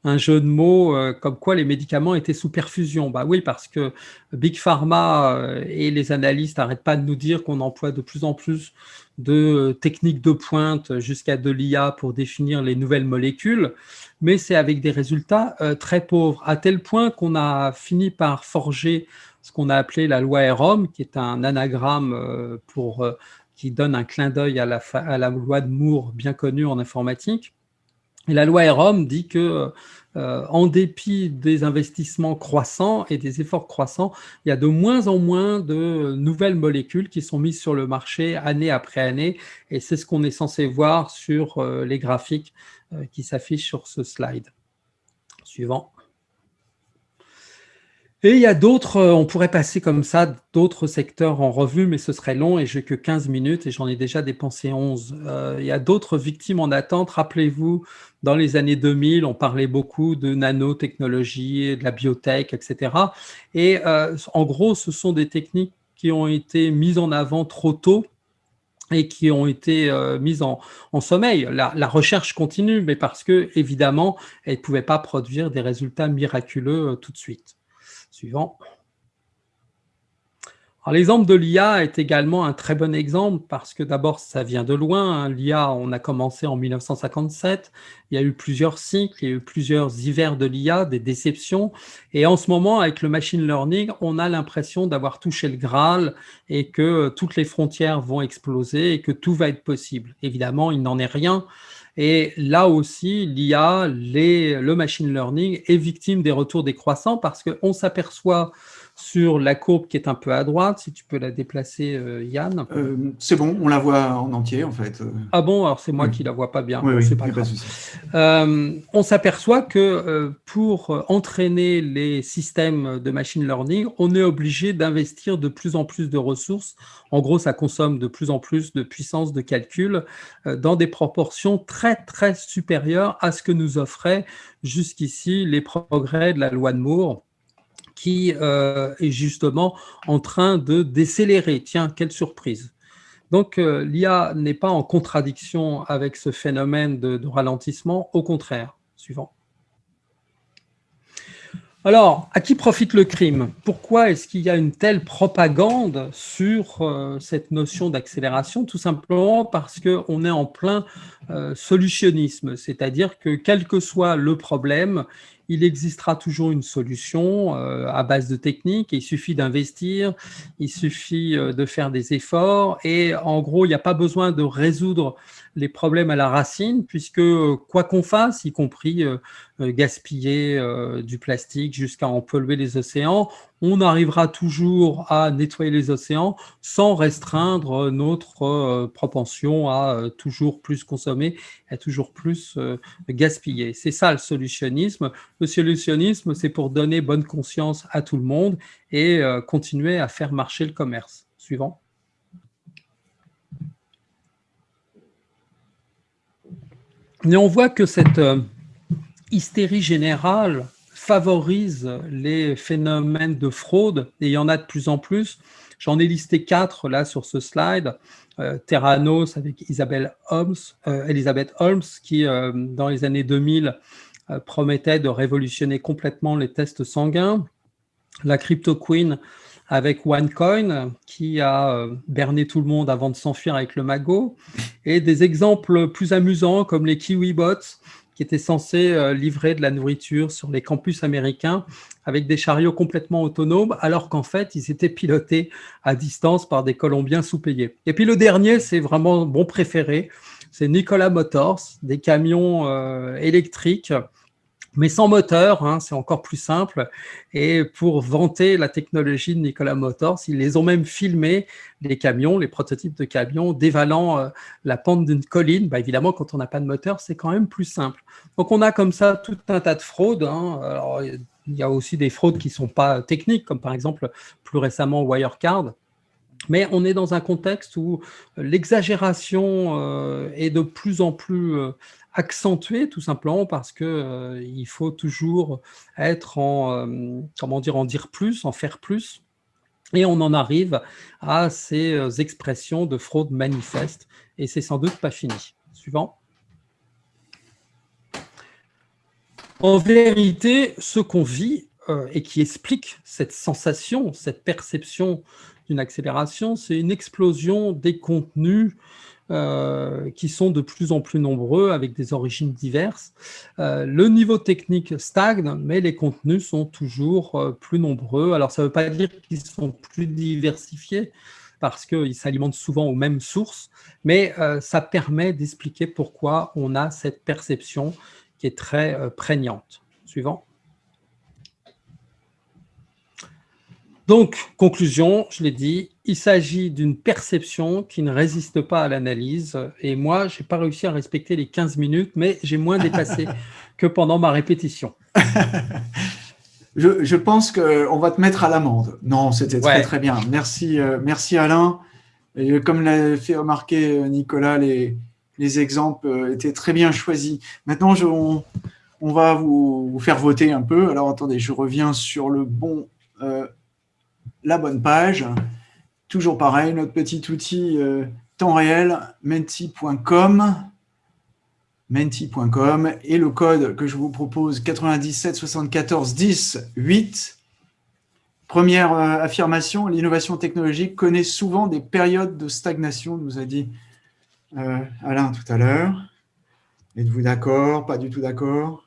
un jeu de mots euh, comme quoi les médicaments étaient sous perfusion. Bah oui, parce que Big Pharma euh, et les analystes n'arrêtent pas de nous dire qu'on emploie de plus en plus de techniques de pointe jusqu'à de l'IA pour définir les nouvelles molécules, mais c'est avec des résultats euh, très pauvres, à tel point qu'on a fini par forger ce qu'on a appelé la loi EROM, qui est un anagramme pour, qui donne un clin d'œil à la loi de Moore bien connue en informatique, la loi EROM dit que, euh, en dépit des investissements croissants et des efforts croissants, il y a de moins en moins de nouvelles molécules qui sont mises sur le marché année après année. Et c'est ce qu'on est censé voir sur euh, les graphiques euh, qui s'affichent sur ce slide. Suivant. Et il y a d'autres, on pourrait passer comme ça, d'autres secteurs en revue, mais ce serait long et j'ai que 15 minutes et j'en ai déjà dépensé 11. il y a d'autres victimes en attente. Rappelez-vous, dans les années 2000, on parlait beaucoup de nanotechnologie, de la biotech, etc. Et en gros, ce sont des techniques qui ont été mises en avant trop tôt et qui ont été euh, mises en, sommeil. La, recherche continue, mais parce que, évidemment, elle ne pouvait pas produire des résultats miraculeux euh, tout de suite. L'exemple de l'IA est également un très bon exemple parce que d'abord, ça vient de loin. Hein. L'IA, on a commencé en 1957. Il y a eu plusieurs cycles, il y a eu plusieurs hivers de l'IA, des déceptions. Et en ce moment, avec le machine learning, on a l'impression d'avoir touché le Graal et que toutes les frontières vont exploser et que tout va être possible. Évidemment, il n'en est rien. Et là aussi, l'IA, le machine learning est victime des retours décroissants parce qu'on s'aperçoit sur la courbe qui est un peu à droite, si tu peux la déplacer, euh, Yann. Euh, c'est bon, on la voit en entier, en fait. Ah bon, alors c'est moi qui la vois pas bien. Oui, oui, pas euh, on s'aperçoit que pour entraîner les systèmes de machine learning, on est obligé d'investir de plus en plus de ressources. En gros, ça consomme de plus en plus de puissance de calcul dans des proportions très, très supérieures à ce que nous offraient jusqu'ici les progrès de la loi de Moore qui euh, est justement en train de décélérer. Tiens, quelle surprise donc, euh, l'IA n'est pas en contradiction avec ce phénomène de, ralentissement, au contraire. Suivant. Alors, à qui profite le crime? Pourquoi est-ce qu'il y a une telle propagande sur euh, cette notion d'accélération? Tout simplement parce qu'on est en plein solutionnisme, c'est-à-dire que quel que soit le problème, il existera toujours une solution euh, à base de techniques. Il suffit d'investir, il suffit euh, de faire des efforts et en gros, il n'y a pas besoin de résoudre les problèmes à la racine puisque quoi qu'on fasse, y compris euh, gaspiller du plastique jusqu'à en polluer les océans, on arrivera toujours à nettoyer les océans sans restreindre notre euh, propension à euh, toujours plus consommer, à toujours plus euh, gaspiller. C'est ça le solutionnisme. Le solutionnisme, c'est pour donner bonne conscience à tout le monde et continuer à faire marcher le commerce. Suivant. Mais on voit que cette hystérie générale favorise les phénomènes de fraude, et il y en a de plus en plus. J'en ai listé quatre là sur ce slide. Euh, Terranos avec Isabelle Holmes, euh, Elisabeth Holmes, qui euh, dans les années 2000 promettait de révolutionner complètement les tests sanguins. La Crypto Queen avec OneCoin, qui a berné tout le monde avant de s'enfuir avec le magot. Et des exemples plus amusants comme les KiwiBots, qui étaient censés euh, livrer de la nourriture sur les campus américains avec des chariots complètement autonomes, alors qu'en fait, ils étaient pilotés à distance par des Colombiens sous-payés. Et puis le dernier, c'est vraiment mon préféré, c'est Nikola Motors, des camions euh, électriques mais sans moteur, hein, c'est encore plus simple. Et pour vanter la technologie de Nikola Motors, ils les ont même filmés, les camions, les prototypes de camions, dévalant euh, la pente d'une colline. Bah, évidemment, quand on n'a pas de moteur, c'est quand même plus simple. Donc, on a comme ça tout un tas de fraudes. Hein. Il y a aussi des fraudes qui ne sont pas techniques, comme par exemple, plus récemment, Wirecard. Mais on est dans un contexte où l'exagération euh, est de plus en plus euh, accentué tout simplement parce que euh, il faut toujours être en euh, comment dire en dire plus, en faire plus. Et on en arrive à ces euh, expressions de fraude manifeste et c'est sans doute pas fini. Suivant. En vérité, ce qu'on vit et qui explique cette sensation, cette perception d'une accélération, c'est une explosion des contenus euh, qui sont de plus en plus nombreux avec des origines diverses. Euh, le niveau technique stagne, mais les contenus sont toujours euh, plus nombreux. Alors, ça ne veut pas dire qu'ils sont plus diversifiés, parce qu'ils s'alimentent souvent aux mêmes sources, mais ça permet d'expliquer pourquoi on a cette perception qui est très prégnante. Suivant. Donc, conclusion, je l'ai dit, il s'agit d'une perception qui ne résiste pas à l'analyse. Et moi, je n'ai pas réussi à respecter les 15 minutes, mais j'ai moins dépassé <laughs> que pendant ma répétition. <laughs> Je, pense qu'on va te mettre à l'amende. Non, c'était très très bien. Merci, euh, merci Alain. Et comme l'a fait remarquer euh, Nicolas, les, les exemples euh, étaient très bien choisis. Maintenant, je, on, va vous, faire voter un peu. Alors attendez, je reviens sur le bon, la bonne page. Toujours pareil, notre petit outil temps réel, menti.com menti.com et le code que je vous propose 97 74 10 8. Première euh, affirmation, l'innovation technologique connaît souvent des périodes de stagnation, nous a dit euh, Alain tout à l'heure. Êtes-vous d'accord? Pas du tout d'accord?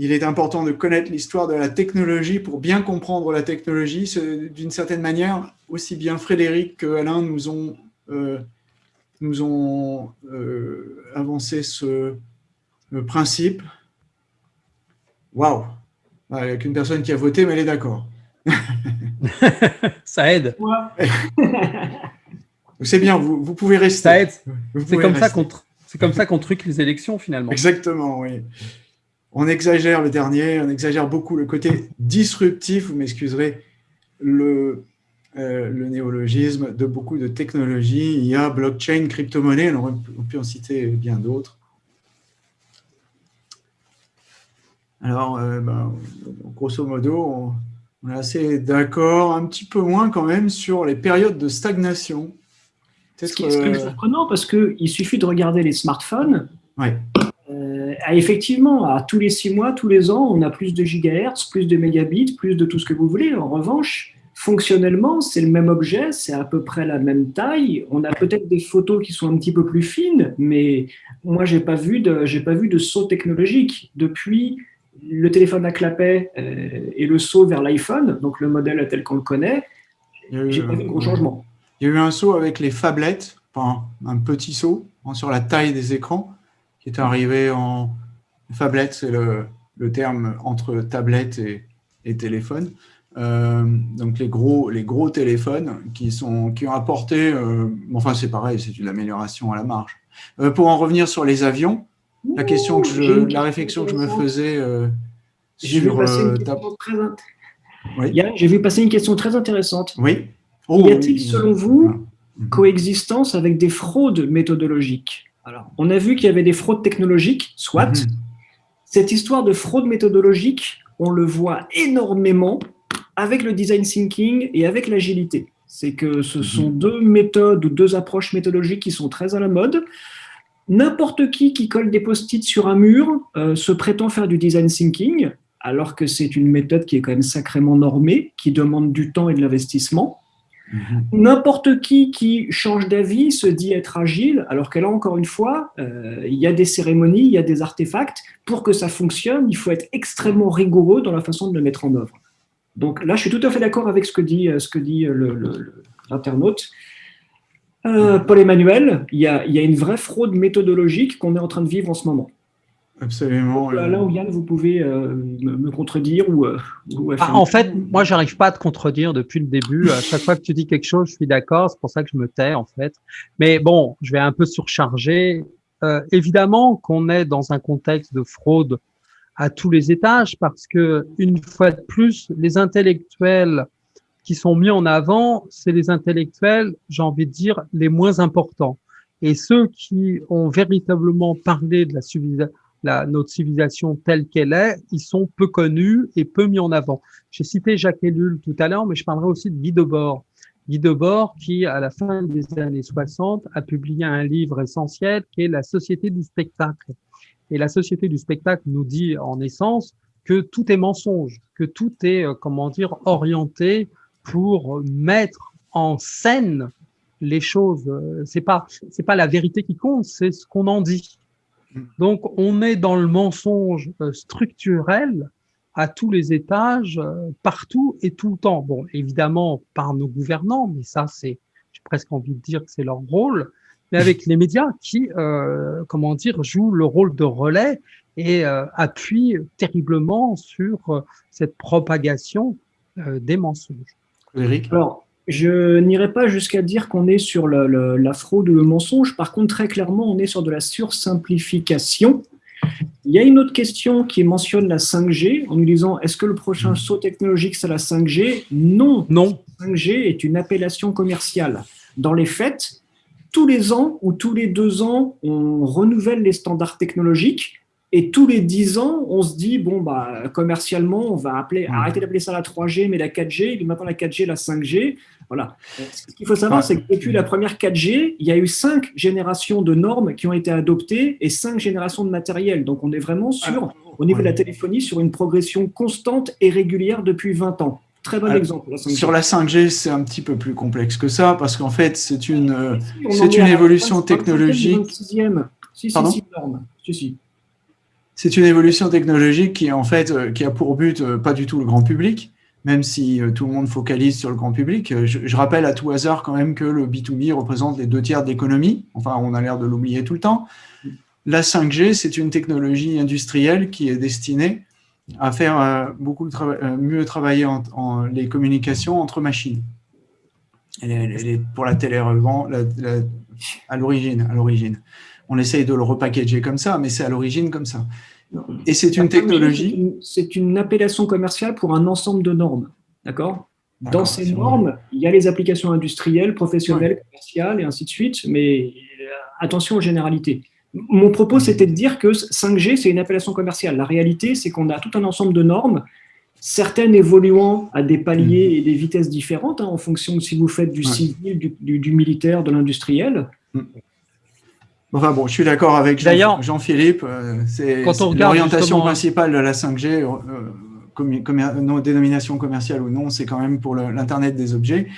Il est important de connaître l'histoire de la technologie pour bien comprendre la technologie. D'une certaine manière, aussi bien Frédéric que Alain nous ont euh, nous ont euh, avancé ce principe. Waouh Il n'y a qu'une personne qui a voté, mais elle est d'accord. <laughs> Ça aide. C'est bien, vous, vous, pouvez rester. Ça aide. C'est comme, ça qu'on, c'est comme ça qu'on truque les élections, finalement. Exactement, oui. On exagère le dernier, on exagère beaucoup le côté disruptif, vous m'excuserez, le, euh, le néologisme de beaucoup de technologies, IA, blockchain, crypto-monnaie, on peut en citer bien d'autres. Alors, euh, ben, grosso modo, on, est assez d'accord, un petit peu moins quand même sur les périodes de stagnation. Ce qui, est, euh, surprenant parce qu'il suffit de regarder les smartphones. Ouais. Effectivement, à tous les six mois, tous les ans, on a plus de gigahertz, plus de mégabits, plus de tout ce que vous voulez. En revanche, Fonctionnellement, c'est le même objet, c'est à peu près la même taille. On a peut-être des photos qui sont un petit peu plus fines, mais moi, j'ai pas vu de, j'ai pas vu de saut technologique depuis le téléphone à clapet euh, et le saut vers l'iPhone, donc le modèle tel qu'on le connaît. J'ai pas vu de gros changement. Il y a eu un saut avec les phablettes, enfin, un petit saut hein, sur la taille des écrans, est arrivé en phablette, c'est le, le, terme entre tablette et, et téléphone. Euh, donc les gros, les gros téléphones qui, sont, qui ont apporté, euh, enfin c'est pareil, c'est une amélioration à la marge. Euh, pour en revenir sur les avions, la question que je, la réflexion que je me faisais sur J'ai vu passer une question très intéressante. Oui. Oh, y a-t-il, selon vous, ah. coexistence avec des fraudes méthodologiques? Alors, on a vu qu'il y avait des fraudes technologiques, soit. Mhm. Cette histoire de fraude méthodologique, on le voit énormément avec le design thinking et avec l'agilité. C'est que ce mhm. sont deux méthodes ou deux approches méthodologiques qui sont très à la mode. N'importe qui qui colle des post-it sur un mur euh, se prétend faire du design thinking, alors que c'est une méthode qui est quand même sacrément normée, qui demande du temps et de l'investissement. Mhm. N'importe qui qui change d'avis se dit être agile, alors que là, encore une fois, euh, il y a des cérémonies, il y a des artefacts. Pour que ça fonctionne, il faut être extrêmement rigoureux dans la façon de le mettre en œuvre. Donc là, je suis tout à fait d'accord avec ce que dit, euh, ce que dit euh, l'internaute. Euh, Paul Emmanuel, il y, a, une vraie fraude méthodologique qu'on est en train de vivre en ce moment. Absolument. là, là, Yann, vous pouvez me, contredire ou, ah, En fait, moi, j'arrive pas à te contredire depuis le début. À chaque fois que tu dis quelque chose, je suis d'accord. C'est pour ça que je me tais, en fait. Mais bon, je vais un peu surcharger. évidemment qu'on est dans un contexte de fraude à tous les étages parce que une fois de plus, les intellectuels qui sont mis en avant, c'est les intellectuels, j'ai envie de dire, les moins importants. Et ceux qui ont véritablement parlé de la, la notre civilisation telle qu'elle est, ils sont peu connus et peu mis en avant. J'ai cité Jacques Ellul tout à l'heure, mais je parlerai aussi de Guy Debord. Guy Debord, qui, à la fin des années 60, a publié un livre essentiel qui est La Société du spectacle. Et la société du spectacle nous dit en essence que tout est mensonge, que tout est, euh, comment dire, orienté pour mettre en scène les choses. Euh, c'est pas, c'est pas la vérité qui compte, c'est ce qu'on en dit. Donc, on est dans le mensonge euh, structurel à tous les étages, partout et tout le temps. Bon, évidemment, par nos gouvernants, mais ça, c'est, j'ai presque envie de dire que c'est leur rôle mais avec les médias qui, euh, comment dire, jouent le rôle de relais et euh, appuient terriblement sur euh, cette propagation euh, des mensonges. Eric Alors, je n'irai pas jusqu'à dire qu'on est sur la fraude ou le mensonge. Par contre, très clairement, on est sur de la sursimplification. Il y a une autre question qui mentionne la 5G en nous disant est-ce que le prochain saut technologique c'est la 5G Non. Non. 5G est une appellation commerciale. Dans les faits, tous les ans ou tous les deux ans, on renouvelle les standards technologiques et tous les dix ans, on se dit, bon, bah, commercialement, on va appeler, arrêter d'appeler ça la 3G, mais la 4G, et maintenant la 4G, la 5G. Voilà. Ce qu'il faut savoir, c'est que depuis la première 4G, il y a eu cinq générations de normes qui ont été adoptées et cinq générations de matériel. Donc, on est vraiment sur, au niveau de la téléphonie, sur une progression constante et régulière depuis 20 ans. Très bon exemple. Sur la 5G, c'est un petit peu plus complexe que ça, parce qu'en fait, c'est une, c'est une évolution technologique. Si, si, si, norme. Si, si c'est une évolution technologique qui, euh, a pour but euh, pas du tout le grand public, même si euh, tout le monde focalise sur le grand public. Je, rappelle à tout hasard quand même que le B2B représente les deux tiers de l'économie. Enfin, on a l'air de l'oublier tout le temps. La 5G, c'est une technologie industrielle qui est destinée à faire beaucoup mieux travailler les communications entre machines. Elle est, pour la télé l'origine. À l'origine on essaye de le repackager comme ça, mais c'est à l'origine comme ça. Et c'est une technologie. C'est une, appellation commerciale pour un ensemble de normes. D'accord? Dans ces normes, il y a les applications industrielles, professionnelles, commerciales et ainsi de suite, mais euh, attention aux généralités. Mon propos, c'était de dire que 5G, c'est une appellation commerciale. La réalité, c'est qu'on a tout un ensemble de normes, certaines évoluant à des paliers mm. et des vitesses différentes, hein, en fonction de si vous faites du civil, du, militaire, de l'industriel. Enfin bon, je suis d'accord avec Jean-Philippe. Euh, c'est l'orientation principale de la 5G, euh, euh dénomination commerciale ou non, c'est quand même pour l'Internet des objets.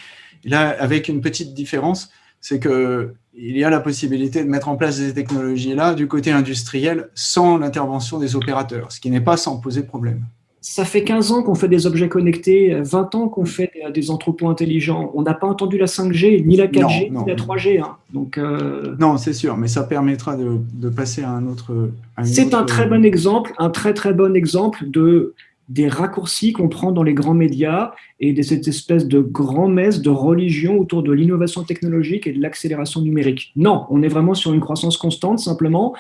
là, avec une petite différence, c'est qu'il y a la possibilité de mettre en place ces technologies-là du côté industriel sans l'intervention des opérateurs, ce qui n'est pas sans poser problème ça fait 15 ans qu'on fait des objets connectés, 20 ans qu'on fait des entrepôts intelligents. On n'a pas entendu la 5G, ni la 4G, ni la 3G. Hein. Donc, euh, Non, c'est sûr, mais ça permettra de, passer à un autre... C'est un très bon exemple, un très très bon exemple de des raccourcis qu'on prend dans les grands médias et de cette espèce de grand-messe de religion autour de l'innovation technologique et de l'accélération numérique. Non, on est vraiment sur une croissance constante, simplement.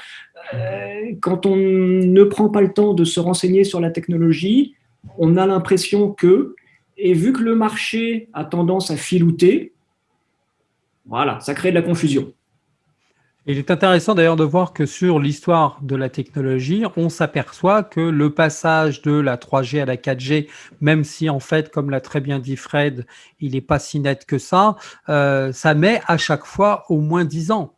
Euh, quand on ne prend pas le temps de se renseigner sur la technologie, on a l'impression que, et vu que le marché a tendance à filouter, voilà, ça crée de la confusion. Il est intéressant d'ailleurs de voir que sur l'histoire de la technologie, on s'aperçoit que le passage de la 3G à la 4G, même si en fait, comme l'a très bien dit Fred, il n'est pas si net que ça, euh, ça met à chaque fois au moins 10 ans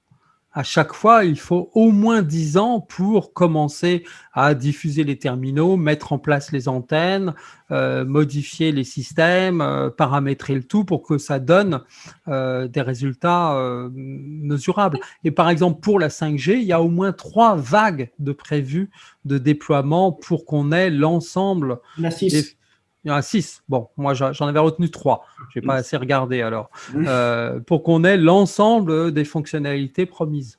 à chaque fois, il faut au moins 10 ans pour commencer à diffuser les terminaux, mettre en place les antennes, euh, modifier les systèmes, euh, paramétrer le tout pour que ça donne euh, des résultats mesurables. Et par exemple, pour la 5G, il y a au moins trois vagues de prévues de déploiement pour qu'on ait l'ensemble des, il y en a six. Bon, moi, j'en avais retenu trois. Je n'ai pas assez regardé alors. Euh, pour qu'on ait l'ensemble des fonctionnalités promises.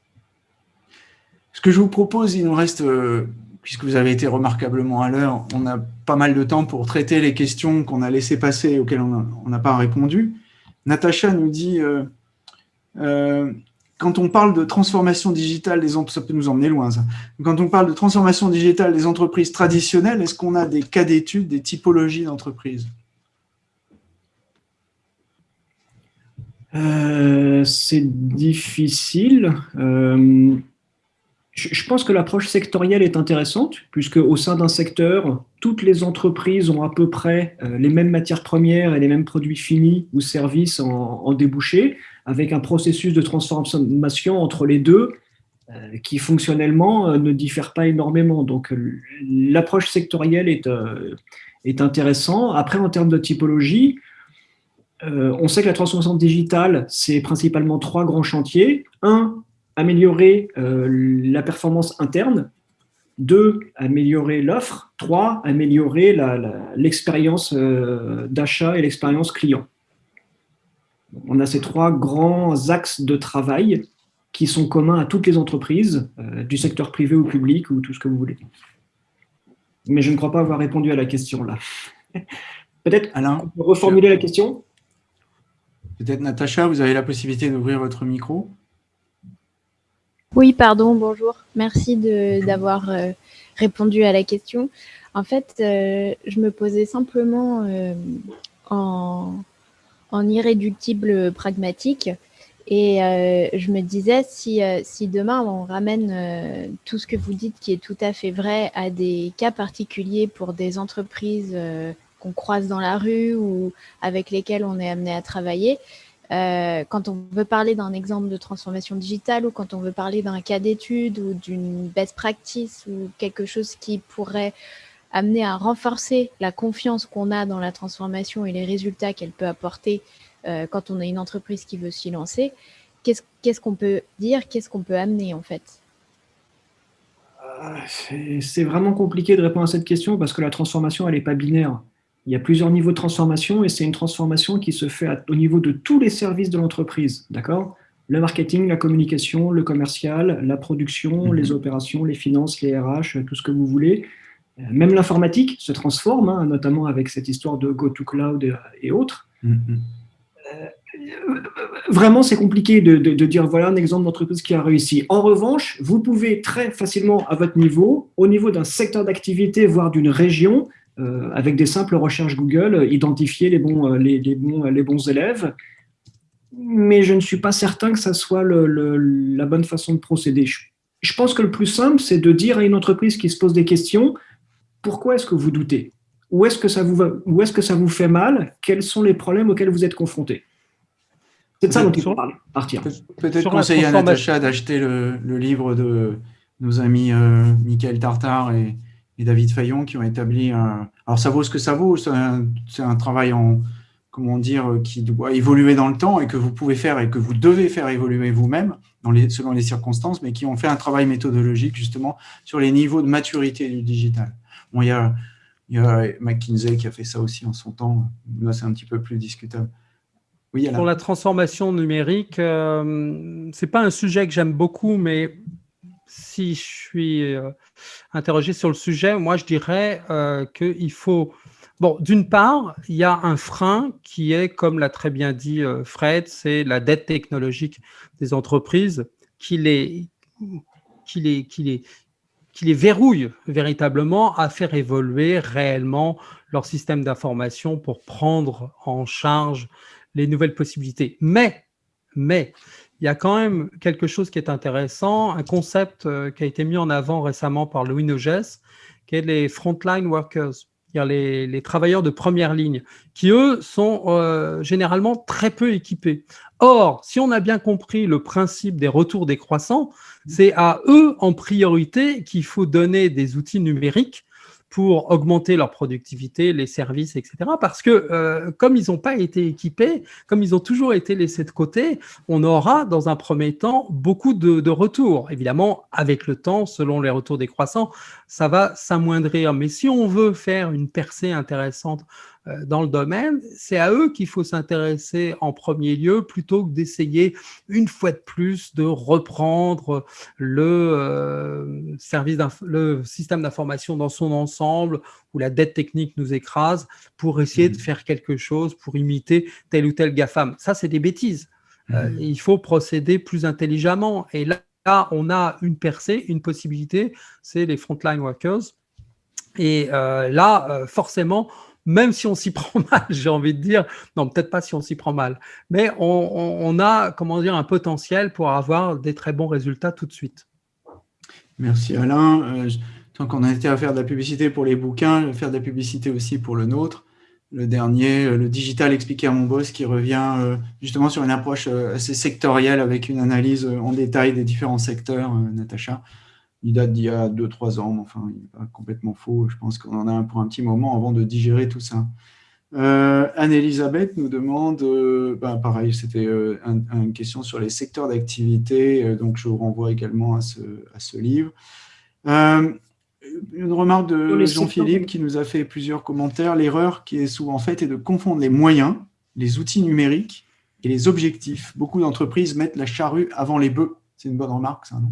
Ce que je vous propose, il nous reste, euh, puisque vous avez été remarquablement à l'heure, on a pas mal de temps pour traiter les questions qu'on a laissées passer et auxquelles on n'a pas répondu. Natacha nous dit euh, quand on parle de transformation digitale des nous emmener loin. Quand on parle de transformation digitale des entreprises traditionnelles, est-ce qu'on a des cas d'études, des typologies d'entreprises? Euh, C'est difficile. Euh, je pense que l'approche sectorielle est intéressante, puisque au sein d'un secteur, toutes les entreprises ont à peu près euh, les mêmes matières premières et les mêmes produits finis ou services en, en débouché, avec un processus de transformation entre les deux euh, qui fonctionnellement euh, ne diffère pas énormément. Donc l'approche sectorielle est, est intéressante. Après, en termes de typologie, on sait que la transformation digitale, c'est principalement trois grands chantiers. Un, améliorer euh, la performance interne. Deux, améliorer l'offre. Trois, améliorer l'expérience euh, d'achat et l'expérience client. On a ces trois grands axes de travail qui sont communs à toutes les entreprises, euh, du secteur privé ou public, ou tout ce que vous voulez. Mais je ne crois pas avoir répondu à la question là. <laughs> Peut-être Alain, reformuler la question? Peut-être Natacha, vous avez la possibilité d'ouvrir votre micro Oui, pardon, bonjour. Merci d'avoir euh, répondu à la question. En fait, euh, je me posais simplement euh, en, en, irréductible pragmatique. Et je me disais si, si demain on ramène tout ce que vous dites qui est tout à fait vrai à des cas particuliers pour des entreprises qu'on croise dans la rue ou avec lesquelles on est amené à travailler, euh, quand on veut parler d'un exemple de transformation digitale ou quand on veut parler d'un cas d'étude ou d'une best practice ou quelque chose qui pourrait amener à renforcer la confiance qu'on a dans la transformation et les résultats qu'elle peut apporter euh, quand on a une entreprise qui veut s'y lancer, qu'est-ce qu'on peut dire, qu'est-ce qu'on peut amener en fait? Euh, C'est vraiment compliqué de répondre à cette question parce que la transformation, elle n'est pas binaire. Il y a plusieurs niveaux de transformation et c'est une transformation qui se fait au niveau de tous les services de l'entreprise, d'accord? Le marketing, la communication, le commercial, la production, mhm. les opérations, les finances, les RH, tout ce que vous voulez. Euh, même l'informatique se transforme, hein, notamment avec cette histoire de go to cloud et, autres. Mhm. Euh, vraiment, c'est compliqué de, de, dire voilà un exemple d'entreprise qui a réussi. En revanche, vous pouvez très facilement, à votre niveau, au niveau d'un secteur d'activité, voire d'une région, euh, avec des simples recherches Google, identifier les bons, euh, les, bons, les bons élèves. Mais je ne suis pas certain que ça soit la bonne façon de procéder. Je, pense que le plus simple, c'est de dire à une entreprise qui se pose des questions, pourquoi est-ce que vous doutez? Où est-ce que, ça vous où est -ce que ça vous fait mal? Quels sont les problèmes auxquels vous êtes confrontés? C'est de ça dont il faut partir. Peut-être conseiller à Natacha d'acheter le, livre de nos amis euh, Michael Tartar et, et David Fayon qui ont établi un... Alors ça vaut ce que ça vaut, c'est un, travail en, comment dire, qui doit évoluer dans le temps et que vous pouvez faire et que vous devez faire évoluer vous-même selon les circonstances, mais qui ont fait un travail méthodologique justement sur les niveaux de maturité du digital. Bon, il y a, McKinsey qui a fait ça aussi en son temps, là c'est un petit peu plus discutable. Pour la transformation numérique, euh, c'est pas un sujet que j'aime beaucoup, mais si je suis euh, interrogé sur le sujet, moi je dirais euh, qu'il faut... Bon, d'une part, il y a un frein qui est, comme l'a très bien dit Fred, c'est la dette technologique des entreprises qui les, qui les verrouille véritablement à faire évoluer réellement leur système d'information pour prendre en charge les nouvelles possibilités. Mais, mais il y a quand même quelque chose qui est intéressant, un concept euh, qui a été mis en avant récemment par Louis Noges, qui est les frontline workers, les, travailleurs de première ligne, qui eux sont euh, généralement très peu équipés. Or, si on a bien compris le principe des retours décroissants, c'est à eux en priorité qu'il faut donner des outils numériques pour augmenter leur productivité, les services, etc. Parce que euh, comme ils n'ont pas été équipés, comme ils ont toujours été laissés de côté, on aura dans un premier temps beaucoup de, retours. Évidemment, avec le temps, selon les retours décroissants, ça va s'amoindrir. Mais si on veut faire une percée intéressante dans le domaine, c'est à eux qu'il faut s'intéresser en premier lieu plutôt que d'essayer une fois de plus de reprendre le, euh, service le système d'information dans son ensemble où la dette technique nous écrase pour essayer de mmh. faire quelque chose pour imiter tel ou tel GAFAM. Ça, c'est des bêtises. Euh, mmh. il faut procéder plus intelligemment. Et là, là, on a une percée, une possibilité, c'est les frontline workers. Et là, forcément, même si on s'y <laughs> prend mal, j'ai envie de dire, non, peut-être pas si on s'y prend mal, mais on, a, comment dire, un potentiel pour avoir des très bons résultats tout de suite. Merci Alain. Euh, tant qu'on a été à faire de la publicité pour les bouquins, faire de la publicité aussi pour le nôtre. Le dernier, euh, le digital expliqué à mon boss, qui revient euh, justement sur une approche assez sectorielle avec une analyse en détail des différents secteurs, Natacha. Il date d'il y a 2-3 ans, mais enfin, il n'est pas complètement faux. Je pense qu'on en a un pour un petit moment avant de digérer tout ça. Euh, Anne-Elisabeth nous demande, euh, ben, pareil, c'était euh, une question sur les secteurs d'activité, donc je vous renvoie également à ce, à ce livre. une remarque de Jean-Philippe qui nous a fait plusieurs commentaires. L'erreur qui est souvent faite est de confondre les moyens, les outils numériques et les objectifs. Beaucoup d'entreprises mettent la charrue avant les bœufs. C'est une bonne remarque, ça, non?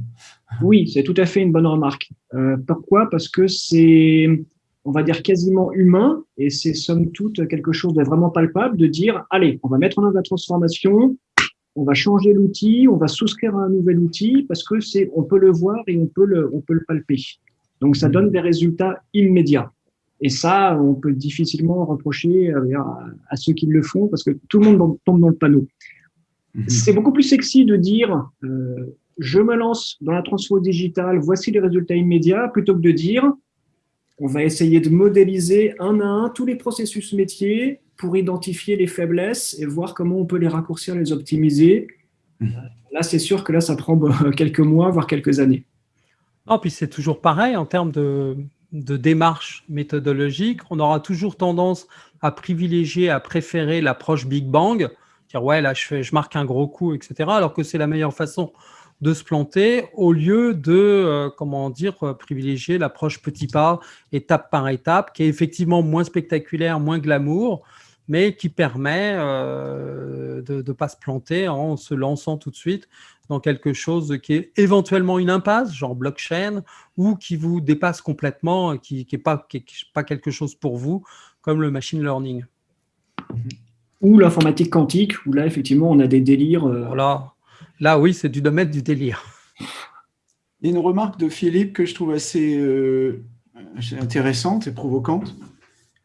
Oui, c'est tout à fait une bonne remarque. Euh, pourquoi? Parce que c'est, on va dire, quasiment humain et c'est somme toute quelque chose de vraiment palpable de dire, allez, on va mettre en œuvre la transformation, on va changer l'outil, on va souscrire à un nouvel outil parce que c'est, on peut le voir et on peut le, on peut le palper. Donc, ça donne des résultats immédiats. Et ça, on peut difficilement reprocher à, ceux qui le font parce que tout le monde tombe dans le panneau. Mhm. C'est beaucoup plus sexy de dire euh, je me lance dans la transfo digitale, voici les résultats immédiats, plutôt que de dire on va essayer de modéliser un à un tous les processus métiers pour identifier les faiblesses et voir comment on peut les raccourcir, les optimiser. Mhm. Là, c'est sûr que là, ça prend <laughs> quelques mois, voire quelques années. Non, puis c'est toujours pareil en termes de, de démarche méthodologique. On aura toujours tendance à privilégier, à préférer l'approche Big Bang, dire ouais, là, je, fais, je marque un gros coup, etc., alors que c'est la meilleure façon de se planter au lieu de, euh, comment dire, euh, privilégier l'approche petit pas, étape par étape, qui est effectivement moins spectaculaire, moins glamour, mais qui permet euh, de ne pas se planter en se lançant tout de suite dans quelque chose qui est éventuellement une impasse, genre blockchain, ou qui vous dépasse complètement, qui n'est pas, pas quelque chose pour vous, comme le machine learning. Ou l'informatique quantique, où là, effectivement, on a des délires. Euh, voilà. Là, oui, c'est du domaine du délire. Il y a une remarque de Philippe que je trouve assez euh, intéressante et provocante.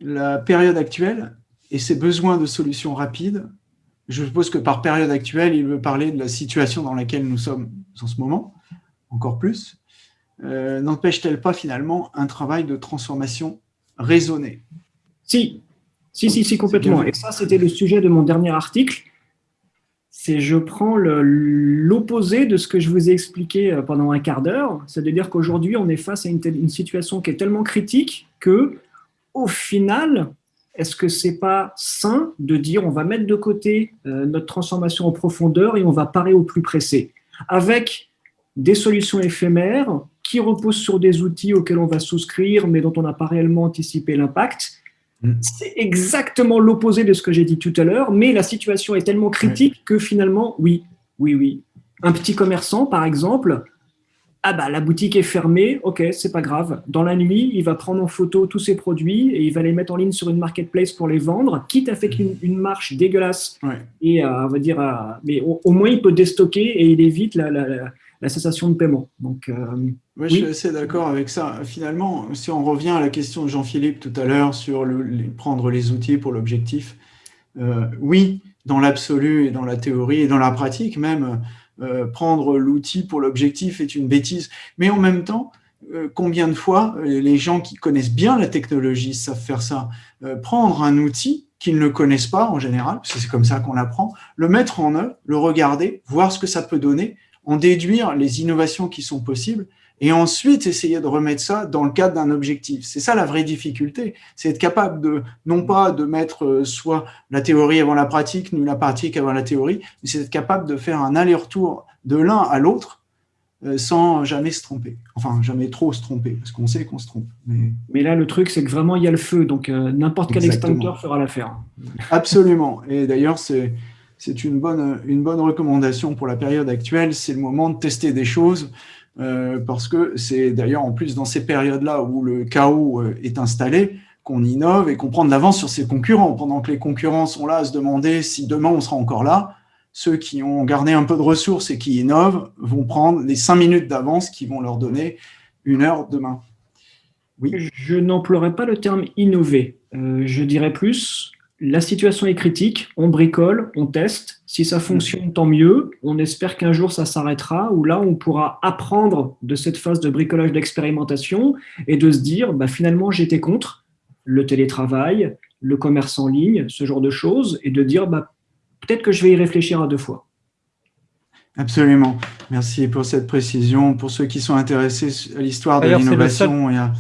La période actuelle et ses besoins de solutions rapides je suppose que par période actuelle, il veut parler de la situation dans laquelle nous sommes en ce moment, encore plus. Euh, n'empêche-t-elle pas finalement un travail de transformation raisonné? Si, si, si, si, complètement. Et ça, c'était le sujet de mon dernier article. C'est je prends l'opposé de ce que je vous ai expliqué euh, pendant un quart d'heure. C'est-à-dire qu'aujourd'hui, on est face à une, situation qui est tellement critique que, au final, est-ce que c'est pas sain de dire on va mettre de côté euh, notre transformation en profondeur et on va parer au plus pressé? Avec des solutions éphémères qui reposent sur des outils auxquels on va souscrire mais dont on n'a pas réellement anticipé l'impact. Mm. C'est exactement l'opposé de ce que j'ai dit tout à l'heure, mais la situation est tellement critique que finalement, oui, oui, oui. Un petit commerçant, par exemple, ah bah la boutique est fermée, ok, c'est pas grave. Dans la nuit, il va prendre en photo tous ses produits et il va les mettre en ligne sur une marketplace pour les vendre, quitte à faire une, marche dégueulasse. Et euh, on va dire, euh, mais au, moins il peut déstocker et il évite la, cessation de paiement. Donc, euh, je suis assez d'accord avec ça. Finalement, si on revient à la question de Jean-Philippe tout à l'heure sur le, prendre les outils pour l'objectif, oui, dans l'absolu et dans la théorie et dans la pratique même, euh, prendre l'outil pour l'objectif est une bêtise. Mais en même temps, euh, combien de fois euh, les gens qui connaissent bien la technologie savent faire ça? Prendre un outil qu'ils ne connaissent pas en général, parce que c'est comme ça qu'on apprend, le mettre en œuvre, le regarder, voir ce que ça peut donner, en déduire les innovations qui sont possibles, et ensuite essayer de remettre ça dans le cadre d'un objectif. C'est ça la vraie difficulté, c'est être capable de, non pas de mettre euh, soit la théorie avant la pratique, ni la pratique avant la théorie, mais c'est être capable de faire un aller-retour de l'un à l'autre euh, sans jamais se tromper. Enfin, jamais trop se tromper, parce qu'on sait qu'on se trompe. Mais... mais... là, le truc, c'est que vraiment, il y a le feu, donc euh, n'importe quel extincteur fera l'affaire. Absolument. Et d'ailleurs, c'est c'est une bonne, une bonne recommandation pour la période actuelle. C'est le moment de tester des choses. Euh, parce que c'est d'ailleurs en plus dans ces périodes-là où le chaos euh, est installé qu'on innove et qu'on prend de l'avance sur ses concurrents. Pendant que les concurrents sont là à se demander si demain on sera encore là, ceux qui ont gardé un peu de ressources et qui innovent vont prendre les cinq minutes d'avance qui vont leur donner une heure demain. Oui. Je n'emploierai pas le terme innover. Euh, je dirais plus la situation est critique, on bricole, on teste. Si ça fonctionne, tant mieux. On espère qu'un jour, ça s'arrêtera, où là, on pourra apprendre de cette phase de bricolage d'expérimentation et de se dire, bah, finalement, j'étais contre le télétravail, le commerce en ligne, ce genre de choses, et de dire, bah, peut-être que je vais y réfléchir à deux fois. Absolument. Merci pour cette précision. Pour ceux qui sont intéressés à l'histoire de l'innovation et à,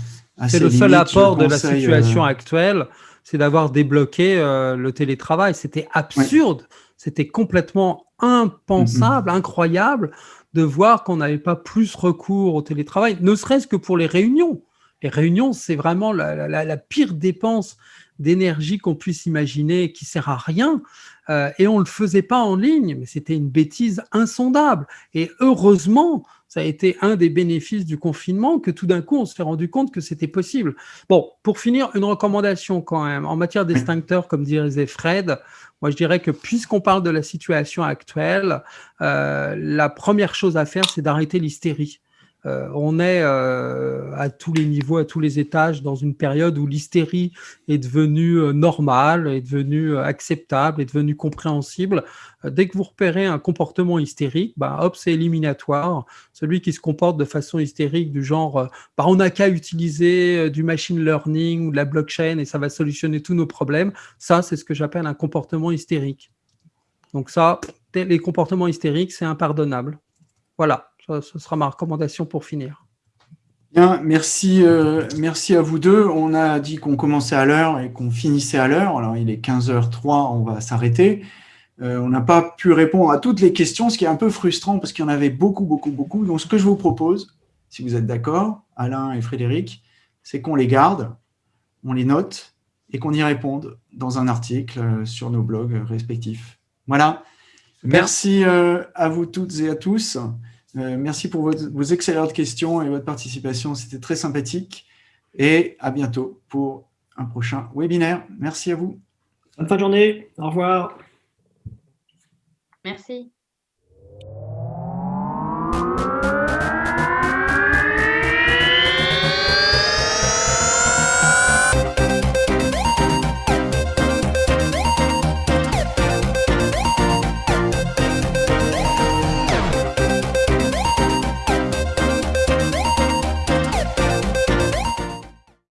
C'est le seul apport de la situation euh, actuelle c'est d'avoir débloqué euh, le télétravail. C'était absurde, c'était complètement impensable, incroyable de voir qu'on n'avait pas plus recours au télétravail, ne serait-ce que pour les réunions. Les réunions, c'est vraiment la, pire dépense d'énergie qu'on puisse imaginer qui sert à rien. Euh, et on ne le faisait pas en ligne, mais c'était une bêtise insondable. Et heureusement, ça a été un des bénéfices du confinement que tout d'un coup, on s'est rendu compte que c'était possible. Bon, pour finir, une recommandation quand même. En matière d'extincteurs, comme dirait Fred, moi je dirais que puisqu'on parle de la situation actuelle, euh, la première chose à faire, c'est d'arrêter l'hystérie. Euh, on est euh, à tous les niveaux, à tous les étages, dans une période où l'hystérie est devenue euh, normale, est devenue acceptable, est devenue compréhensible. dès que vous repérez un comportement hystérique, bah, hop, c'est éliminatoire. Celui qui se comporte de façon hystérique, du genre, bah, on n'a qu'à utiliser du machine learning ou de la blockchain et ça va solutionner tous nos problèmes, ça, c'est ce que j'appelle un comportement hystérique. Donc ça, les comportements hystériques, c'est impardonnable. Voilà ce sera ma recommandation pour finir. Bien, merci, euh, merci à vous deux. On a dit qu'on commençait à l'heure et qu'on finissait à l'heure. Alors, il est 15h03, on va s'arrêter. Euh, on n'a pas pu répondre à toutes les questions, ce qui est un peu frustrant parce qu'il y en avait beaucoup, beaucoup, beaucoup. Donc, ce que je vous propose, si vous êtes d'accord, Alain et Frédéric, c'est qu'on les garde, on les note et qu'on y réponde dans un article euh, sur nos blogs respectifs. Voilà. Merci à vous toutes et à tous. Euh, merci pour vos, excellentes questions et votre participation. C'était très sympathique. Et à bientôt pour un prochain webinaire. Merci à vous. Bonne fin de journée. Au revoir. Merci.